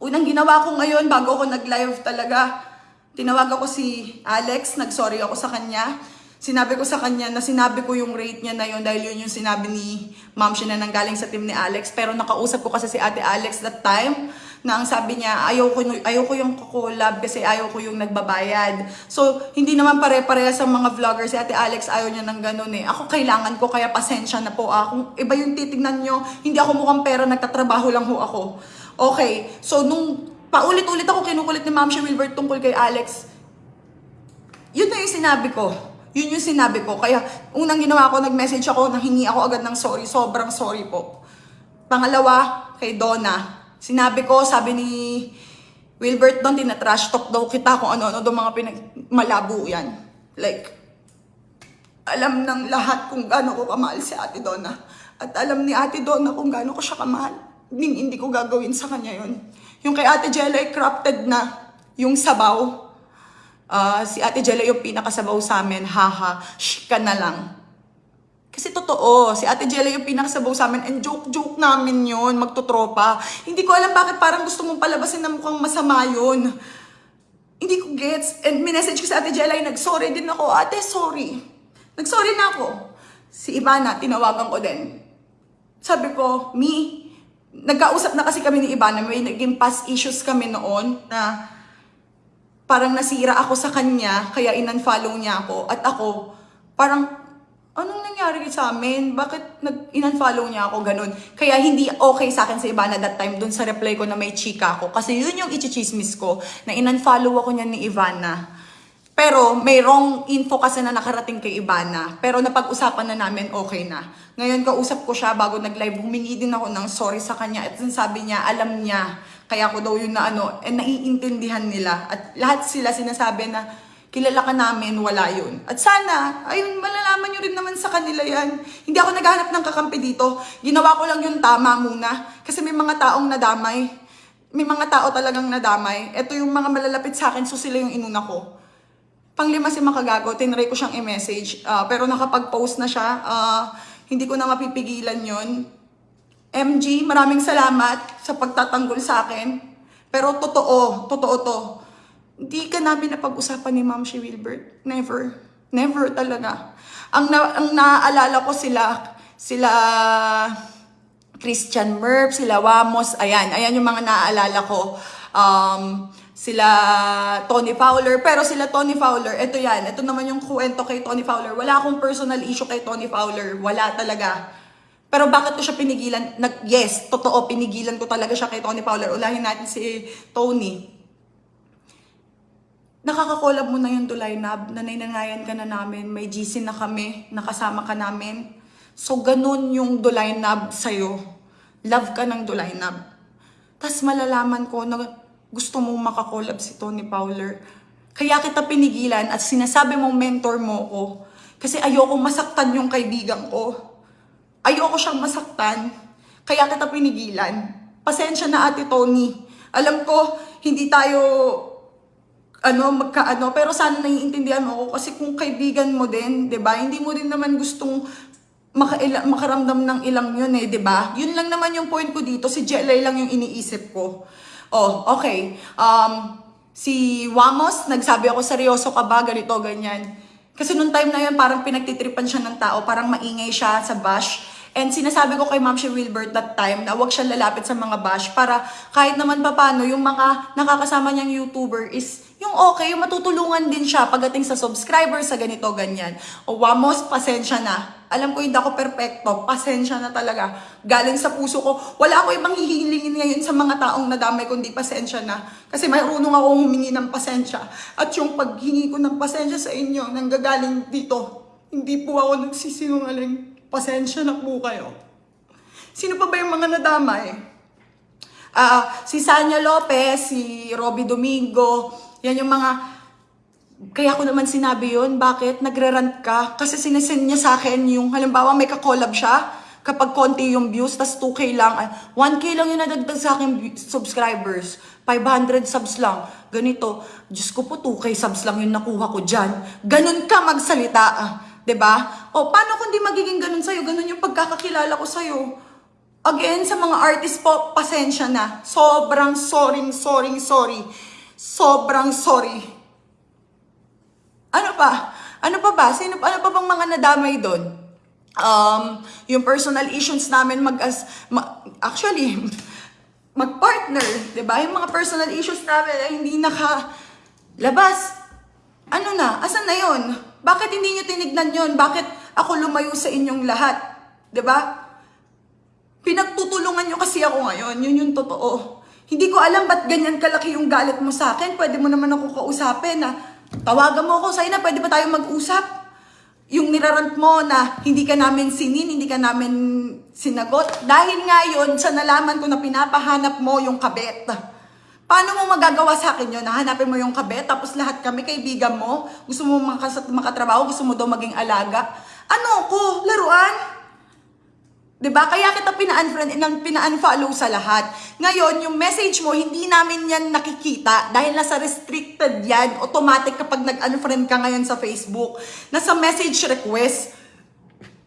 Unang ginawa ko ngayon, bago ako nag-live talaga, tinawag ako si Alex, nag-sorry ako sa kanya. Sinabi ko sa kanya na sinabi ko yung rate niya na yun dahil yun yung sinabi ni Ma'am siya na nanggaling sa team ni Alex. Pero nakausap ko kasi si Ate Alex that time na ang sabi niya, ayaw ko, ayaw ko yung collab kasi ayaw ko yung nagbabayad. So, hindi naman pare-pareha sa mga vlogger. Si Ate Alex ayaw niya ng ganun eh. Ako kailangan ko, kaya pasensya na po. Ah. Kung iba yung titignan nyo, hindi ako mukhang pera, nagtatrabaho lang ho ako. Okay, so nung paulit-ulit ako kinukulit ni Ma'am Wilbert tungkol kay Alex, yun na yung sinabi ko. Yun yung sinabi ko. Kaya unang ginawa ko, nag-message ako, nanghingi ako agad ng sorry. Sobrang sorry po. Pangalawa, kay Donna. Sinabi ko, sabi ni Wilbert doon, tinatrash talk daw kita kung ano-ano daw mga pinag... Malabo yan. Like, alam ng lahat kung gaano ko kamahal si Ate Donna. At alam ni Ate Donna kung gaano ko siya kamahal. Hindi, hindi ko gagawin sa kanya yun. Yung kay Ate Jella ay crafted na yung sabaw. Ah, si Ate Jella yung pinakasabaw sa amin. Haha, shh ka na lang. Kasi totoo, si Ate Jella yung pinakasabaw sa amin and joke-joke namin yun, magtotropa. Hindi ko alam bakit parang gusto mong palabasin na mukhang masama yun. Hindi ko gets. And minessage ko sa Ate Jella, nag-sorry din ako. Ate, sorry. Nag-sorry na ako. Si Ivana, tinawagan ko din. Sabi ko, Mi, nagkausap na kasi kami ni Ivana, may naging past issues kami noon na parang nasira ako sa kanya, kaya in-unfollow niya ako. At ako, parang, anong nangyari sa amin? Bakit nag-in-unfollow niya ako ganun? Kaya hindi okay sa akin sa Ivana that time dun sa reply ko na may chika ako. Kasi yun yung ichichismis ko, na in-unfollow ako niya ni Ivana. Pero may wrong info kasi na nakarating kay Ivana. Pero napag-usapan na namin, okay na. Ngayon, kausap ko siya bago nag-live. Humingi din ako ng sorry sa kanya. At sabi niya, alam niya. Kaya ako daw yun na ano, eh, naiintindihan nila. At lahat sila sinasabi na, kilala ka namin, wala yun. At sana, ayun, malalaman nyo rin naman sa kanila yan. Hindi ako naghahanap ng kakampi dito. Ginawa ko lang yung tama muna. Kasi may mga taong nadamay. May mga tao talagang nadamay. Ito yung mga malalapit sa akin, so sila yung inuna ko. Panglima si Makagago, tinry ko siyang i-message. ah, pero nakapag-post na siya. ah, hindi ko na mapipigilan yon. MG, maraming salamat sa pagtatanggol sa akin. Pero totoo, totoo to. Hindi ka namin napag-usapan ni Ma'am si Wilbert. Never. Never talaga. Ang, na, ang naaalala ko sila, sila Christian Merp, sila Wamos, ayan, ayan yung mga naaalala ko. Um, sila Tony Fowler, pero sila Tony Fowler, ito yan, ito naman yung kwento kay Tony Fowler. Wala akong personal issue kay Tony Fowler, wala talaga. Pero bakit ko siya pinigilan? Nag, yes, totoo, pinigilan ko talaga siya kay Tony Fowler. Ulahin natin si Tony. Nakakakolab mo na yung Dulay Nab, nanay-nanayan ka na namin, may GC na kami, nakasama ka namin. So, ganun yung Dulay Nab sa'yo. Love ka ng Dulay Nab. Tapos malalaman ko na gusto mong makakolab si Tony Fowler. Kaya kita pinigilan at sinasabi mong mentor mo ko. Kasi ayoko masaktan yung kaibigan ko. Ayoko siyang masaktan. Kaya kita pinigilan. Pasensya na ate Tony. Alam ko, hindi tayo ano, magkaano, pero sana naiintindihan mo ako kasi kung kaibigan mo din, 'di ba? Hindi mo din naman gustong makaila, makaramdam ng ilang yun eh, 'di ba? Yun lang naman yung point ko dito, si Jelay lang yung iniisip ko. Oh, okay. Um, si Wamos, nagsabi ako seryoso ka ba, ganito, ganyan. Kasi nung time na yun, parang pinagtitripan siya ng tao, parang maingay siya sa bash. And sinasabi ko kay Ma'am si Wilbert that time na huwag siya lalapit sa mga bash para kahit naman papano yung mga nakakasama niyang YouTuber is yung okay, yung matutulungan din siya pagdating sa subscribers, sa ganito, ganyan. O Wamos, pasensya na. Alam ko hindi ako perfecto, pasensya na talaga. Galing sa puso ko, wala ako ibang hihilingin ngayon sa mga taong nadamay kundi pasensya na. Kasi marunong ako humingi ng pasensya. At yung paghingi ko ng pasensya sa inyo, nanggagaling dito, hindi po ako nagsisinungaling. Pasensya na po kayo. Sino pa ba yung mga nadamay? Ah, si Sanya Lopez, si Robby Domingo, yan yung mga kaya ko naman sinabi yun, bakit nagre-rant ka? Kasi sinesend niya sa akin yung, halimbawa may kakolab siya, kapag konti yung views, tas 2K lang, ay, 1K lang yung nadagdag sa akin subscribers, 500 subs lang, ganito, Diyos ko po 2K subs lang yung nakuha ko dyan. Ganun ka magsalita, ah, ba? O paano kung di magiging ganun sa'yo? Ganun yung pagkakakilala ko sa'yo. Again, sa mga artist po, pasensya na. Sobrang sorry, sorry, sorry. Sobrang sorry. Ano pa? Ano pa ba? Sino, ano pa bang mga nadamay doon? Um, yung personal issues namin mag, as, ma- actually, <laughs> mag-partner, ba? Yung mga personal issues namin ay hindi nakalabas. Ano na? Asan na 'yon? Bakit hindi niyo tinignan 'yon? Bakit ako lumayo sa inyong lahat? 'Di ba? Pinagtutulungan nyo kasi ako ngayon. Yun yung totoo. Hindi ko alam ba't ganyan kalaki yung galit mo sa akin. Pwede mo naman ako kausapin na tawagan mo ako, na pwede ba tayo mag-usap? Yung nirarant mo na hindi ka namin sinin, hindi ka namin sinagot. Dahil nga yun, sa nalaman ko na pinapahanap mo yung kabet. Paano mo magagawa sa akin yun? Nahanapin mo yung kabet, tapos lahat kami kaibigan mo, gusto mo makas- makatrabaho, gusto mo daw maging alaga. Ano ko? Laruan? 'Di ba? Kaya kita pina-unfriend pina-unfollow sa lahat. Ngayon, yung message mo, hindi namin yan nakikita dahil nasa restricted yan. Automatic kapag nag-unfriend ka ngayon sa Facebook. Nasa message request.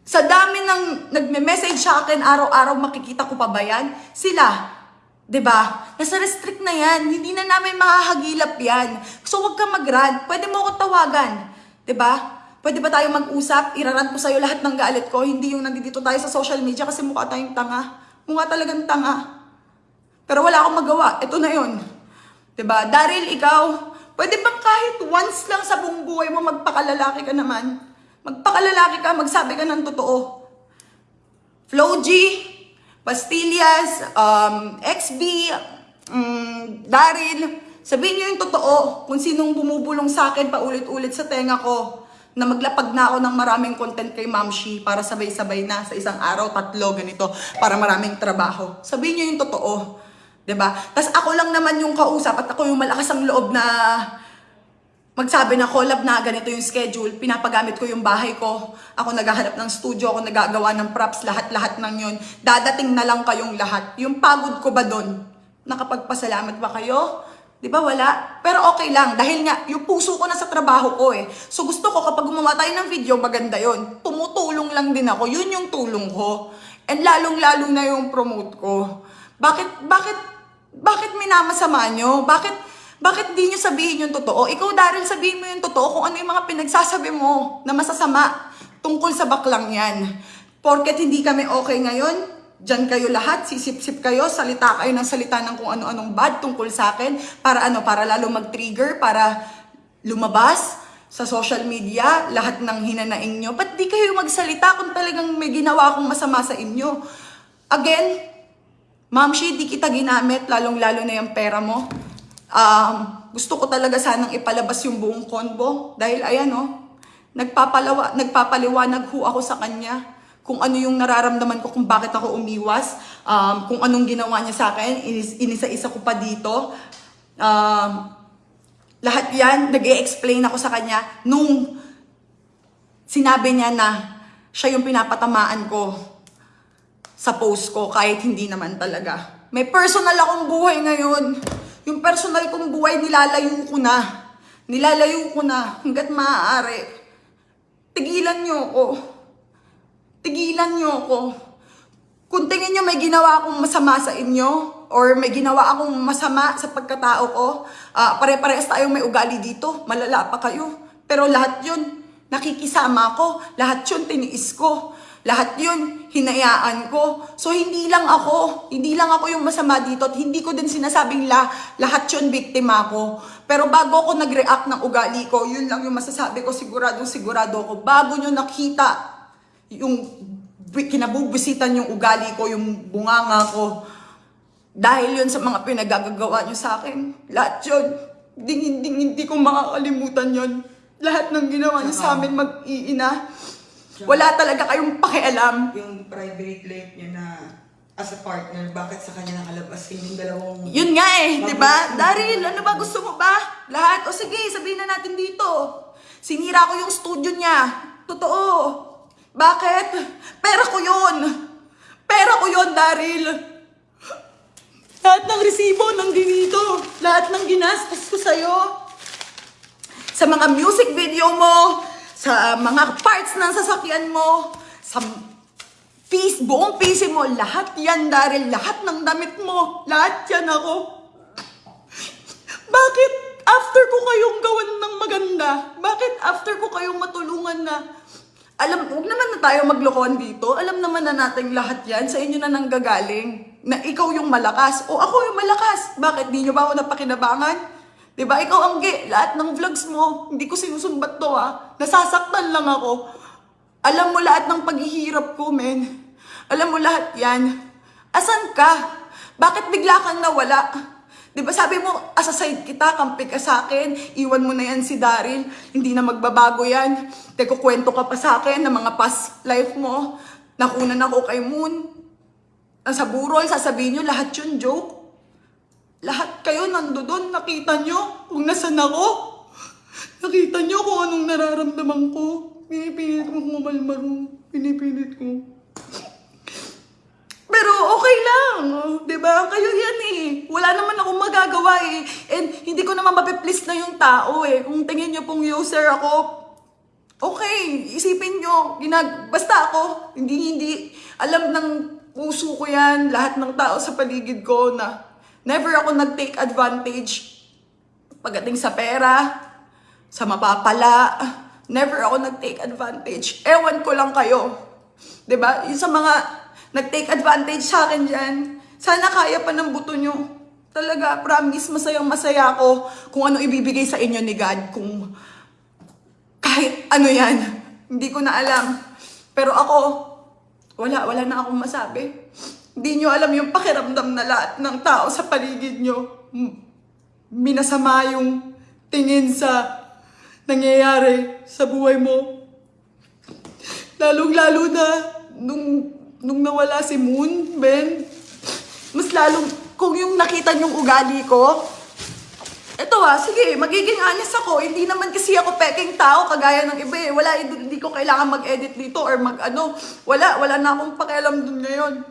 Sa dami ng nagme-message sa akin araw-araw, makikita ko pa ba yan? Sila. 'Di ba? Nasa restrict na yan. Hindi na namin makahagilap yan. So, wag ka mag-rant. Pwede mo ako tawagan. 'Di ba? Pwede ba tayo mag-usap? Irarant ko sa'yo lahat ng galit ko. Hindi yung nandito tayo sa social media kasi mukha tayong tanga. Mukha talagang tanga. Pero wala akong magawa. Ito na yun. ba? Daryl, ikaw, pwede bang kahit once lang sa buong buhay mo magpakalalaki ka naman? Magpakalalaki ka, magsabi ka ng totoo. Flo G, Pastillas, um, XB, um, Daryl, sabihin niyo yung totoo kung sinong bumubulong sa akin paulit-ulit sa tenga ko na maglapag na ako ng maraming content kay Ma'am Shi para sabay-sabay na sa isang araw, tatlo, ganito, para maraming trabaho. Sabihin niyo yung totoo. ba? Tapos ako lang naman yung kausap at ako yung malakas ang loob na magsabi na collab na ganito yung schedule, pinapagamit ko yung bahay ko, ako naghahanap ng studio, ako nagagawa ng props, lahat-lahat ng yun. Dadating na lang kayong lahat. Yung pagod ko ba doon? Nakapagpasalamat ba kayo? Di ba wala? Pero okay lang, dahil nga, yung puso ko na sa trabaho ko eh. So gusto ko kapag gumawa tayo ng video, maganda yon. Tumutulong lang din ako, yun yung tulong ko. And lalong-lalo na yung promote ko. Bakit, bakit, bakit minamasama nyo? Bakit, bakit di nyo sabihin yung totoo? Ikaw, Daryl, sabihin mo yung totoo kung ano yung mga pinagsasabi mo na masasama tungkol sa baklang yan. Porket hindi kami okay ngayon, dyan kayo lahat, sisip-sip kayo, salita kayo ng salita ng kung ano-anong bad tungkol sa akin, para ano, para lalo mag-trigger, para lumabas sa social media, lahat ng hinanaing nyo. Ba't di kayo magsalita kung talagang may ginawa akong masama sa inyo? Again, Ma'am Shi, di kita ginamit, lalong-lalo na yung pera mo. Um, gusto ko talaga sanang ipalabas yung buong konbo. Dahil ayan oh, nagpapalawa, nagpapaliwanag ho ako sa kanya kung ano yung nararamdaman ko, kung bakit ako umiwas, um, kung anong ginawa niya sa akin, inis, inisa-isa ko pa dito. Um, lahat yan, nag explain ako sa kanya nung sinabi niya na siya yung pinapatamaan ko sa post ko kahit hindi naman talaga. May personal akong buhay ngayon. Yung personal kong buhay nilalayo ko na. Nilalayo ko na hanggat maaari. Tigilan niyo ako. Tigilan niyo ako. Kung tingin niyo may ginawa akong masama sa inyo or may ginawa akong masama sa pagkatao ko, ah, pare-parehas tayong may ugali dito. Malala pa kayo. Pero lahat yun, nakikisama ko. Lahat yun, tiniis ko. Lahat yun, hinayaan ko. So, hindi lang ako. Hindi lang ako yung masama dito. At hindi ko din sinasabing la, lahat yun, biktima ko. Pero bago ako nag-react ng ugali ko, yun lang yung masasabi ko, sigurado, sigurado ko. Bago nyo nakita yung bi- kinabubisitan yung ugali ko, yung bunganga ko. Dahil yun sa mga pinagagagawa nyo sa akin. Lahat yun. Hindi, hindi, hindi ko makakalimutan yun. Lahat ng ginawa nyo sa amin mag-iina. Wala talaga kayong pakialam. Yung private life niya na as a partner, bakit sa kanya nakalabas kayo yung dalawang... Yun nga eh, di ba? Daryl, ano ba gusto mo ba? Lahat? O sige, sabihin na natin dito. Sinira ko yung studio niya. Totoo. Bakit? Pera ko yun. Pera ko yun, Daryl. Lahat ng resibo nandito dito. Lahat ng ginastos ko sa'yo. Sa mga music video mo, sa mga parts ng sasakyan mo, sa piece, buong PC mo, lahat yan, Daryl, lahat ng damit mo, lahat yan ako. Bakit after ko kayong gawan ng maganda? Bakit after ko kayong matulungan na? Alam, huwag naman na tayo maglokohan dito. Alam naman na natin lahat yan. Sa inyo na nanggagaling. Na ikaw yung malakas. O ako yung malakas. Bakit? Di nyo ba ako napakinabangan? ba Ikaw ang ge. Lahat ng vlogs mo. Hindi ko sinusumbat to ah. Nasasaktan lang ako. Alam mo lahat ng paghihirap ko, men. Alam mo lahat yan. Asan ka? Bakit bigla kang nawala? Di ba sabi mo, asaside kita, kampi ka sa akin, iwan mo na yan si Daryl, hindi na magbabago yan. Teko, kwento ka pa sa akin ng mga past life mo. Nakunan ako kay Moon. Nasa burol, sasabihin nyo, lahat yun joke. Lahat kayo nandoon, nakita nyo kung nasan ako. Nakita nyo kung anong nararamdaman ko. Pinipilit ko kumalmaro. Pinipilit ko. Pero okay lang, oh, ba? Kayo 'yan eh. Wala naman akong magagawa eh. And hindi ko naman mapiplease na yung tao eh. Kung tingin niyo pong user ako, okay, isipin niyo, ginag basta ako, hindi hindi alam ng puso ko 'yan, lahat ng tao sa paligid ko na never ako nag-take advantage pagdating sa pera, sa mapapala, never ako nag-take advantage. Ewan ko lang kayo. ba? Yung sa mga nag-take advantage sa akin dyan, sana kaya pa ng buto nyo. Talaga, promise, masayang masaya ako kung ano ibibigay sa inyo ni God. Kung kahit ano yan, hindi ko na alam. Pero ako, wala, wala na akong masabi. Hindi nyo alam yung pakiramdam na lahat ng tao sa paligid nyo. Minasama yung tingin sa nangyayari sa buhay mo. Lalong-lalo na nung, nung nawala si Moon, Ben. Mas lalong, kung yung nakita yung ugali ko, Eto ha, sige, magiging honest ako. Hindi naman kasi ako peking tao kagaya ng iba eh. Wala, hindi ko kailangan mag-edit dito or mag ano. Wala, wala na akong pakialam dun ngayon.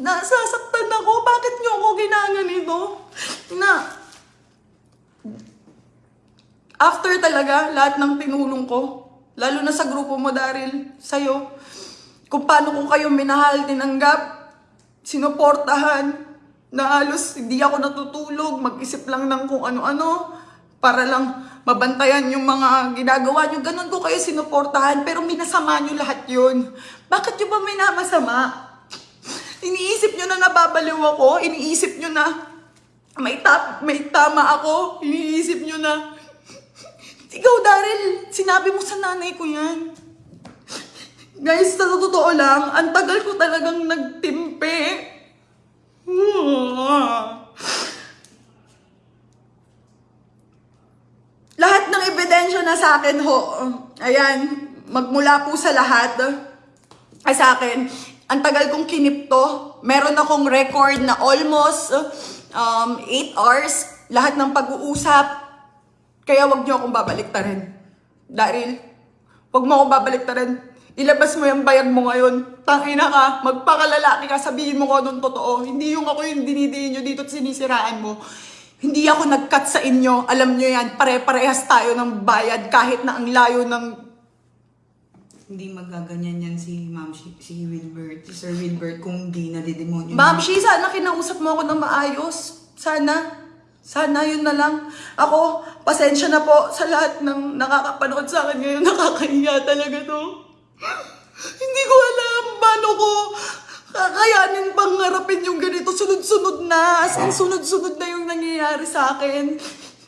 Nasasaktan ako. Bakit niyo ako ginaganito? Na, after talaga, lahat ng tinulong ko, lalo na sa grupo mo, Daryl, sa'yo, kung paano ko kayo minahal, tinanggap, sinuportahan, na halos hindi ako natutulog, mag-isip lang ng kung ano-ano, para lang mabantayan yung mga ginagawa nyo. Ganon ko kayo sinuportahan, pero minasama nyo lahat yun. Bakit nyo ba minamasama? Iniisip nyo na nababaliw ako, iniisip nyo na may, ta- may tama ako, iniisip nyo na ikaw, Daryl, sinabi mo sa nanay ko yan. Guys, sa totoo lang, ang tagal ko talagang nagtimpe. Lahat ng ebidensya na sa akin ho, ayan, magmula po sa lahat, ay sa akin, ang tagal kong kinipto. Meron akong record na almost um, 8 hours, lahat ng pag-uusap, kaya wag niyo akong babaliktarin. Daryl, wag mo akong babaliktarin. Ilabas mo yung bayag mo ngayon. Tangina ka, magpakalalaki ka, sabihin mo ko anong totoo. Hindi yung ako yung dinidiin nyo dito at sinisiraan mo. Hindi ako nag-cut sa inyo. Alam nyo yan, pare-parehas tayo ng bayad kahit na ang layo ng... Hindi magaganyan yan si Ma'am, si, si Wilbert, si Sir Wilbert kung di nadidemonyo. Ma'am, Shi, sana kinausap mo ako ng maayos. Sana. Sana yun na lang. Ako, pasensya na po sa lahat ng nakakapanood sa akin ngayon. <laughs> Nakakahiya talaga to. Hindi ko alam paano ko kakayanin pang harapin yung ganito. Sunod-sunod na. As in, sunod-sunod na yung nangyayari sa akin.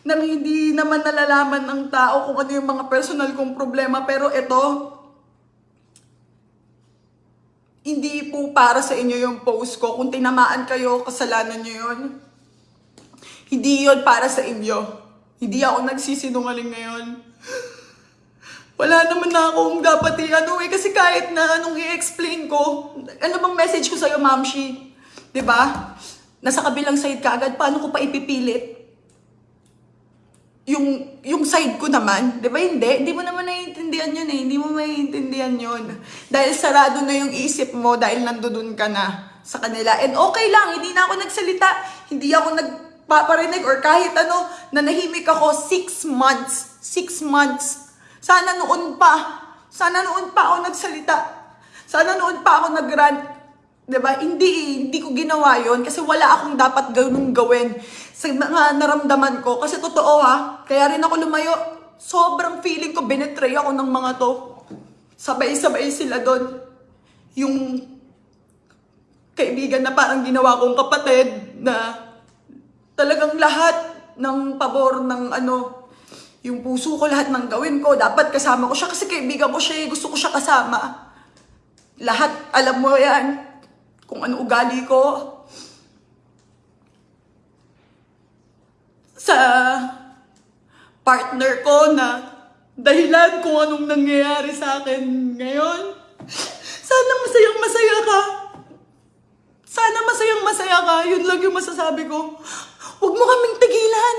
Nang hindi naman nalalaman ng tao kung ano yung mga personal kong problema. Pero ito, hindi po para sa inyo yung post ko. Kung tinamaan kayo, kasalanan nyo yun. Hindi yun para sa inyo. Hindi ako nagsisinungaling ngayon. Wala naman na akong dapat i-ano eh. Kasi kahit na anong i-explain ko, ano bang message ko sa'yo, Mamshi? ba? Nasa kabilang side ka agad, paano ko pa ipipilit? Yung, yung side ko naman, di ba hindi? Hindi mo naman naiintindihan yun eh. Hindi mo maiintindihan yun. Dahil sarado na yung isip mo dahil nandoon ka na sa kanila. And okay lang, hindi na ako nagsalita. Hindi ako nagpaparinig or kahit ano, nanahimik ako six months. Six months. Sana noon pa. Sana noon pa ako nagsalita. Sana noon pa ako nag-rant. 'Di ba? Hindi, hindi ko ginawa yon kasi wala akong dapat ganung gawin sa mga naramdaman ko. Kasi totoo ha, kaya rin ako lumayo. Sobrang feeling ko binetray ako ng mga to. Sabay-sabay sila doon. Yung kaibigan na parang ginawa kong kapatid na talagang lahat ng pabor ng ano, yung puso ko lahat ng gawin ko, dapat kasama ko siya kasi kaibigan ko siya, eh, gusto ko siya kasama. Lahat, alam mo yan, kung ano ugali ko. Sa partner ko na dahilan kung anong nangyayari sa akin ngayon. Sana masayang masaya ka. Sana masayang masaya ka. Yun lang yung masasabi ko. Huwag mo kaming tigilan.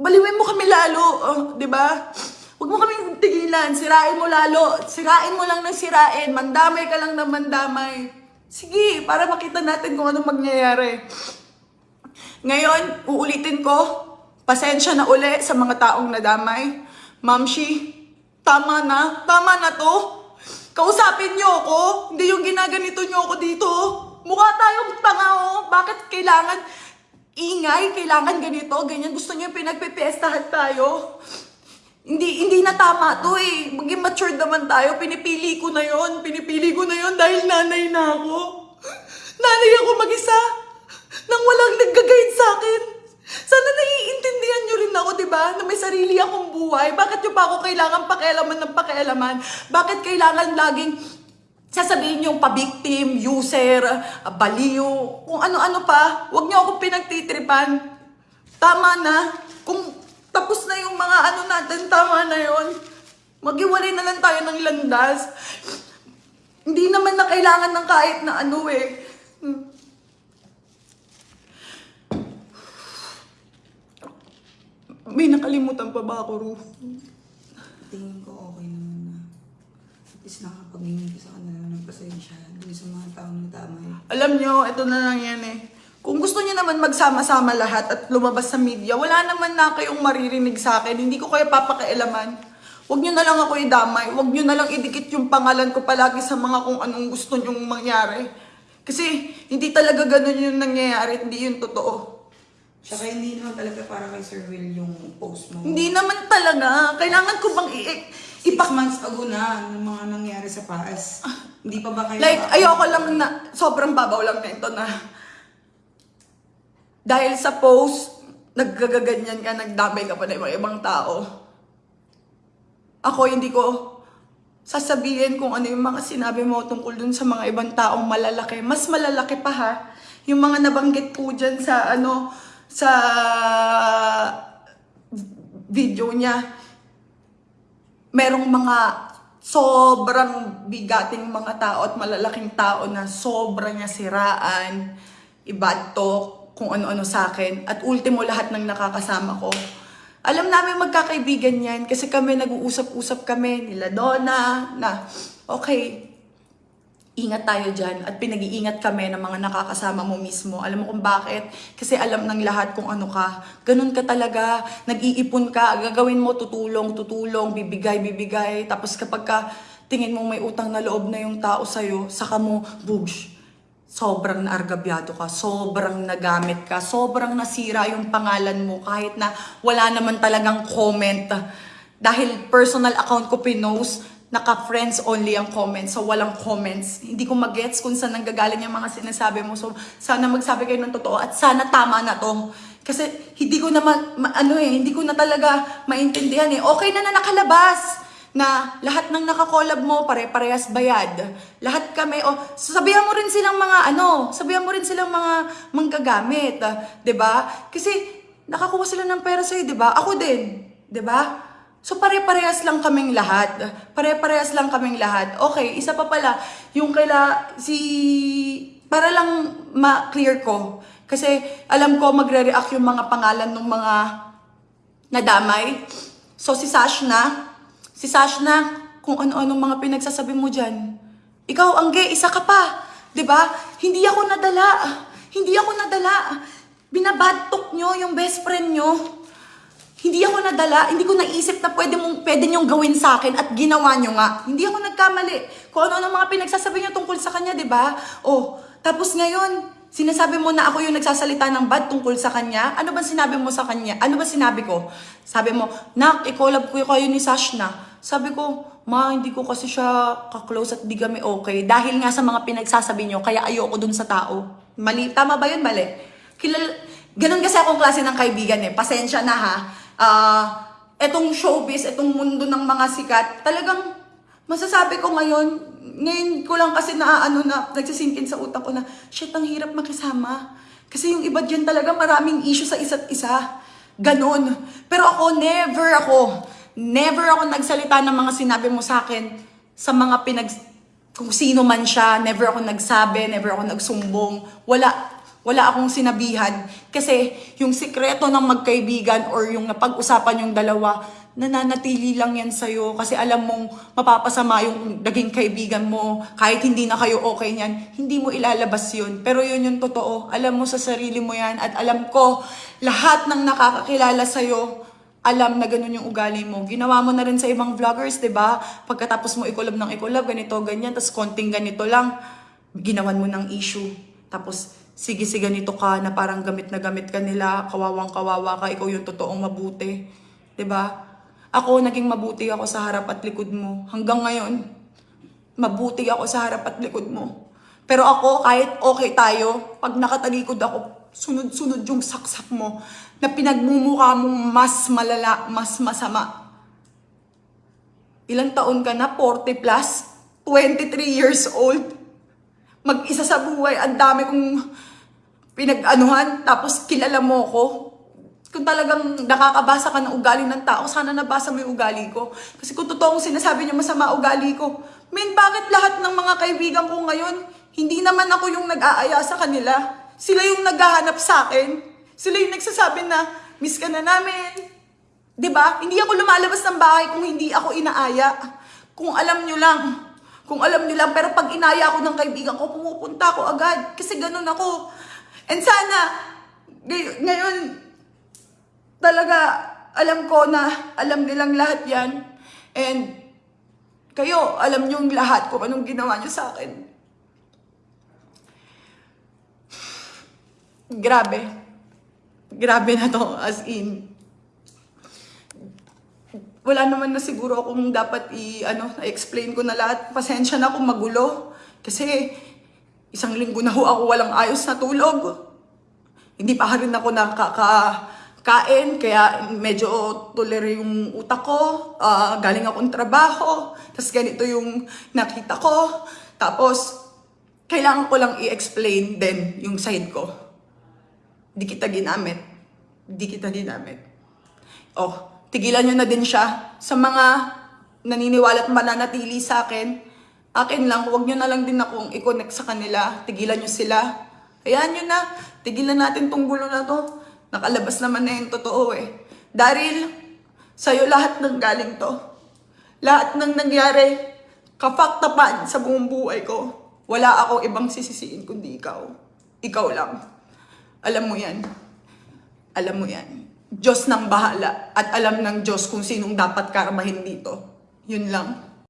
Baliwin mo kami lalo. Oh, di ba? Huwag mo kaming tigilan. Sirain mo lalo. Sirain mo lang ng sirain. Mandamay ka lang ng mandamay. Sige, para makita natin kung anong mangyayari. Ngayon, uulitin ko, pasensya na uli sa mga taong nadamay. Mamshi, tama na. Tama na to. Kausapin niyo ako. Hindi yung ginaganito niyo ako dito. Mukha tayong tanga oh. Bakit kailangan ingay? Kailangan ganito? Ganyan. Gusto niyo pinagpipiestahan tayo? Hindi, hindi na tama to eh. Maging matured naman tayo. Pinipili ko na yon. Pinipili ko na yon dahil nanay na ako. Nanay ako mag-isa. Nang walang nag-guide sa akin. Sana naiintindihan nyo rin ako, di ba? Na may sarili akong buhay. Bakit nyo pa ako kailangan pakialaman ng pakialaman? Bakit kailangan laging sasabihin yung pa-victim, user, baliw, kung ano-ano pa. Huwag nyo akong pinagtitripan. Tama na. Kung tapos na yung mga ano natin, tama na yon. Maghiwalay na lang tayo ng landas. Hindi naman na kailangan ng kahit na ano eh. May nakalimutan pa ba ako, Ru? Tingin ko. At least nakapaghingi ko sa kanila ng pasensya dun sa mga taong nadamay. Alam nyo, ito na lang yan eh. Kung gusto niyo naman magsama-sama lahat at lumabas sa media, wala naman na kayong maririnig sa akin. Hindi ko kayo papakialaman. Huwag nyo na lang ako idamay. Huwag nyo na lang idikit yung pangalan ko palagi sa mga kung anong gusto nyong mangyari. Kasi hindi talaga ganun yung nangyayari. Hindi yun totoo. Tsaka hindi naman talaga para kay Sir Will yung post mo. Hindi naman talaga. Kailangan ko bang i- Six ipak... months ago na ng mga nangyari sa paas. Hindi pa ba kayo... Like, ayoko lang na, sobrang babaw lang na ito na, dahil sa post, naggagaganyan ka, nagdamay ka pa ng mga ibang tao. Ako, hindi ko sasabihin kung ano yung mga sinabi mo tungkol dun sa mga ibang taong malalaki. Mas malalaki pa ha. Yung mga nabanggit po dyan sa ano, sa video niya merong mga sobrang bigating mga tao at malalaking tao na sobra niya siraan, ibad talk, kung ano-ano sa akin. At ultimo lahat ng nakakasama ko. Alam namin magkakaibigan yan kasi kami nag-uusap-usap kami nila Donna na okay, ingat tayo dyan at pinag-iingat kami ng mga nakakasama mo mismo. Alam mo kung bakit? Kasi alam ng lahat kung ano ka. Ganun ka talaga. Nag-iipon ka. Gagawin mo tutulong, tutulong, bibigay, bibigay. Tapos kapag ka tingin mo may utang na loob na yung tao sa'yo, saka mo, bugs, sobrang naargabyado ka, sobrang nagamit ka, sobrang nasira yung pangalan mo kahit na wala naman talagang comment. Dahil personal account ko pinost, naka-friends only ang comments, so walang comments. Hindi ko magets kung saan nanggagaling yung mga sinasabi mo. So, sana magsabi kayo ng totoo at sana tama na to. Kasi hindi ko na ma- ma- ano eh, hindi ko na talaga maintindihan eh. Okay na na nakalabas na lahat ng nakakollab mo pare-parehas bayad. Lahat kami, o sabihan mo rin silang mga ano, sabihan mo rin silang mga manggagamit, ah, 'di ba? Kasi nakakuha sila ng pera sa'yo, 'di ba? Ako din, 'di ba? So pare-parehas lang kaming lahat. Pare-parehas lang kaming lahat. Okay, isa pa pala, yung kaila si para lang ma-clear ko kasi alam ko magre-react yung mga pangalan ng mga nadamay. So si Sashna, si Sashna, kung ano-ano mga pinagsasabi mo dyan. Ikaw, Angge, isa ka pa. 'Di ba? Hindi ako nadala. Hindi ako nadala. Binabadtok nyo yung best friend nyo. Hindi ako nadala, hindi ko naisip na pwede, mong, pwede niyong gawin sa akin at ginawa niyo nga. Hindi ako nagkamali. Kung ano-ano mga pinagsasabi niyo tungkol sa kanya, di ba? Oh, tapos ngayon, sinasabi mo na ako yung nagsasalita ng bad tungkol sa kanya. Ano ba sinabi mo sa kanya? Ano ba sinabi ko? Sabi mo, Nak, i-collab ko kayo ni Sashna. Sabi ko, Ma, hindi ko kasi siya ka-close at di kami okay. Dahil nga sa mga pinagsasabi niyo, kaya ayoko dun sa tao. Mali, tama ba yun? Mali. Kilal, ganun kasi akong klase ng kaibigan eh. Pasensya na ha. Ah, etong showbiz, etong mundo ng mga sikat, talagang masasabi ko ngayon, ngayon ko lang kasi na ano na nagsisinkin sa utak ko na, shit, ang hirap makisama. Kasi yung iba dyan talaga maraming issue sa isa't isa. Ganon. Pero ako, never ako, never ako nagsalita ng mga sinabi mo sa akin sa mga pinag, kung sino man siya, never ako nagsabi, never ako nagsumbong. Wala, wala akong sinabihan. Kasi yung sikreto ng magkaibigan or yung napag-usapan yung dalawa, nananatili lang yan sa'yo. Kasi alam mong mapapasama yung naging kaibigan mo. Kahit hindi na kayo okay niyan, hindi mo ilalabas yun. Pero yun yung totoo. Alam mo sa sarili mo yan. At alam ko, lahat ng nakakakilala sa'yo, alam na ganun yung ugali mo. Ginawa mo na rin sa ibang vloggers, 'di ba? Pagkatapos mo ikulab ng ikulab, ganito, ganyan, tapos konting ganito lang, ginawan mo ng issue. Tapos, sige, sige, ganito ka, na parang gamit na gamit ka nila, kawawang kawawa ka, ikaw yung totoong mabuti. ba? Ako, naging mabuti ako sa harap at likod mo. Hanggang ngayon, mabuti ako sa harap at likod mo. Pero ako, kahit okay tayo, pag nakatalikod ako, sunod-sunod yung saksak mo na pinagmumukha mong mas malala, mas masama. Ilang taon ka na? 40 plus? 23 years old? Mag-isa sa buhay, ang dami kong pinag-anuhan, tapos kilala mo ko. Kung talagang nakakabasa ka ng ugali ng tao, sana nabasa mo yung ugali ko. Kasi kung totoong sinasabi niya masama ugali ko, Men, bakit lahat ng mga kaibigan ko ngayon, hindi naman ako yung nag-aaya sa kanila. Sila yung naghahanap sa akin. Sila yung nagsasabi na, miss ka na namin. 'Di ba? Hindi ako lumalabas ng bahay kung hindi ako inaaya. Kung alam nyo lang. Kung alam nyo lang. Pero pag inaya ako ng kaibigan ko, pumupunta ako agad. Kasi ganun ako. And sana, ngay- ngayon, talaga, alam ko na, alam nilang lahat yan. And, kayo, alam yung lahat kung anong ginawa nyo sa akin. Grabe. Grabe na to, as in wala naman na siguro akong dapat i ano explain ko na lahat. Pasensya na kung magulo kasi isang linggo na ho ako walang ayos na tulog. Hindi pa rin ako nakakain kaya medyo tuloy yung utak ko. Ah, galing akong trabaho. Tapos ganito yung nakita ko. Tapos kailangan ko lang i-explain din yung side ko. Di kita ginamit. Di kita ginamit. Oh, tigilan nyo na din siya sa mga naniniwala at mananatili sa akin. Akin lang, huwag nyo na lang din akong i-connect sa kanila. Tigilan nyo sila. Hayaan nyo na. Tigilan natin tong gulo na to. Nakalabas naman na yung totoo eh. Daryl, sa'yo lahat ng galing to. Lahat ng nangyari, kafaktapan sa buong buhay ko. Wala ako ibang sisisiin kundi ikaw. Ikaw lang. Alam mo yan. Alam mo yan. Diyos nang bahala at alam ng Diyos kung sinong dapat karmahin dito. Yun lang.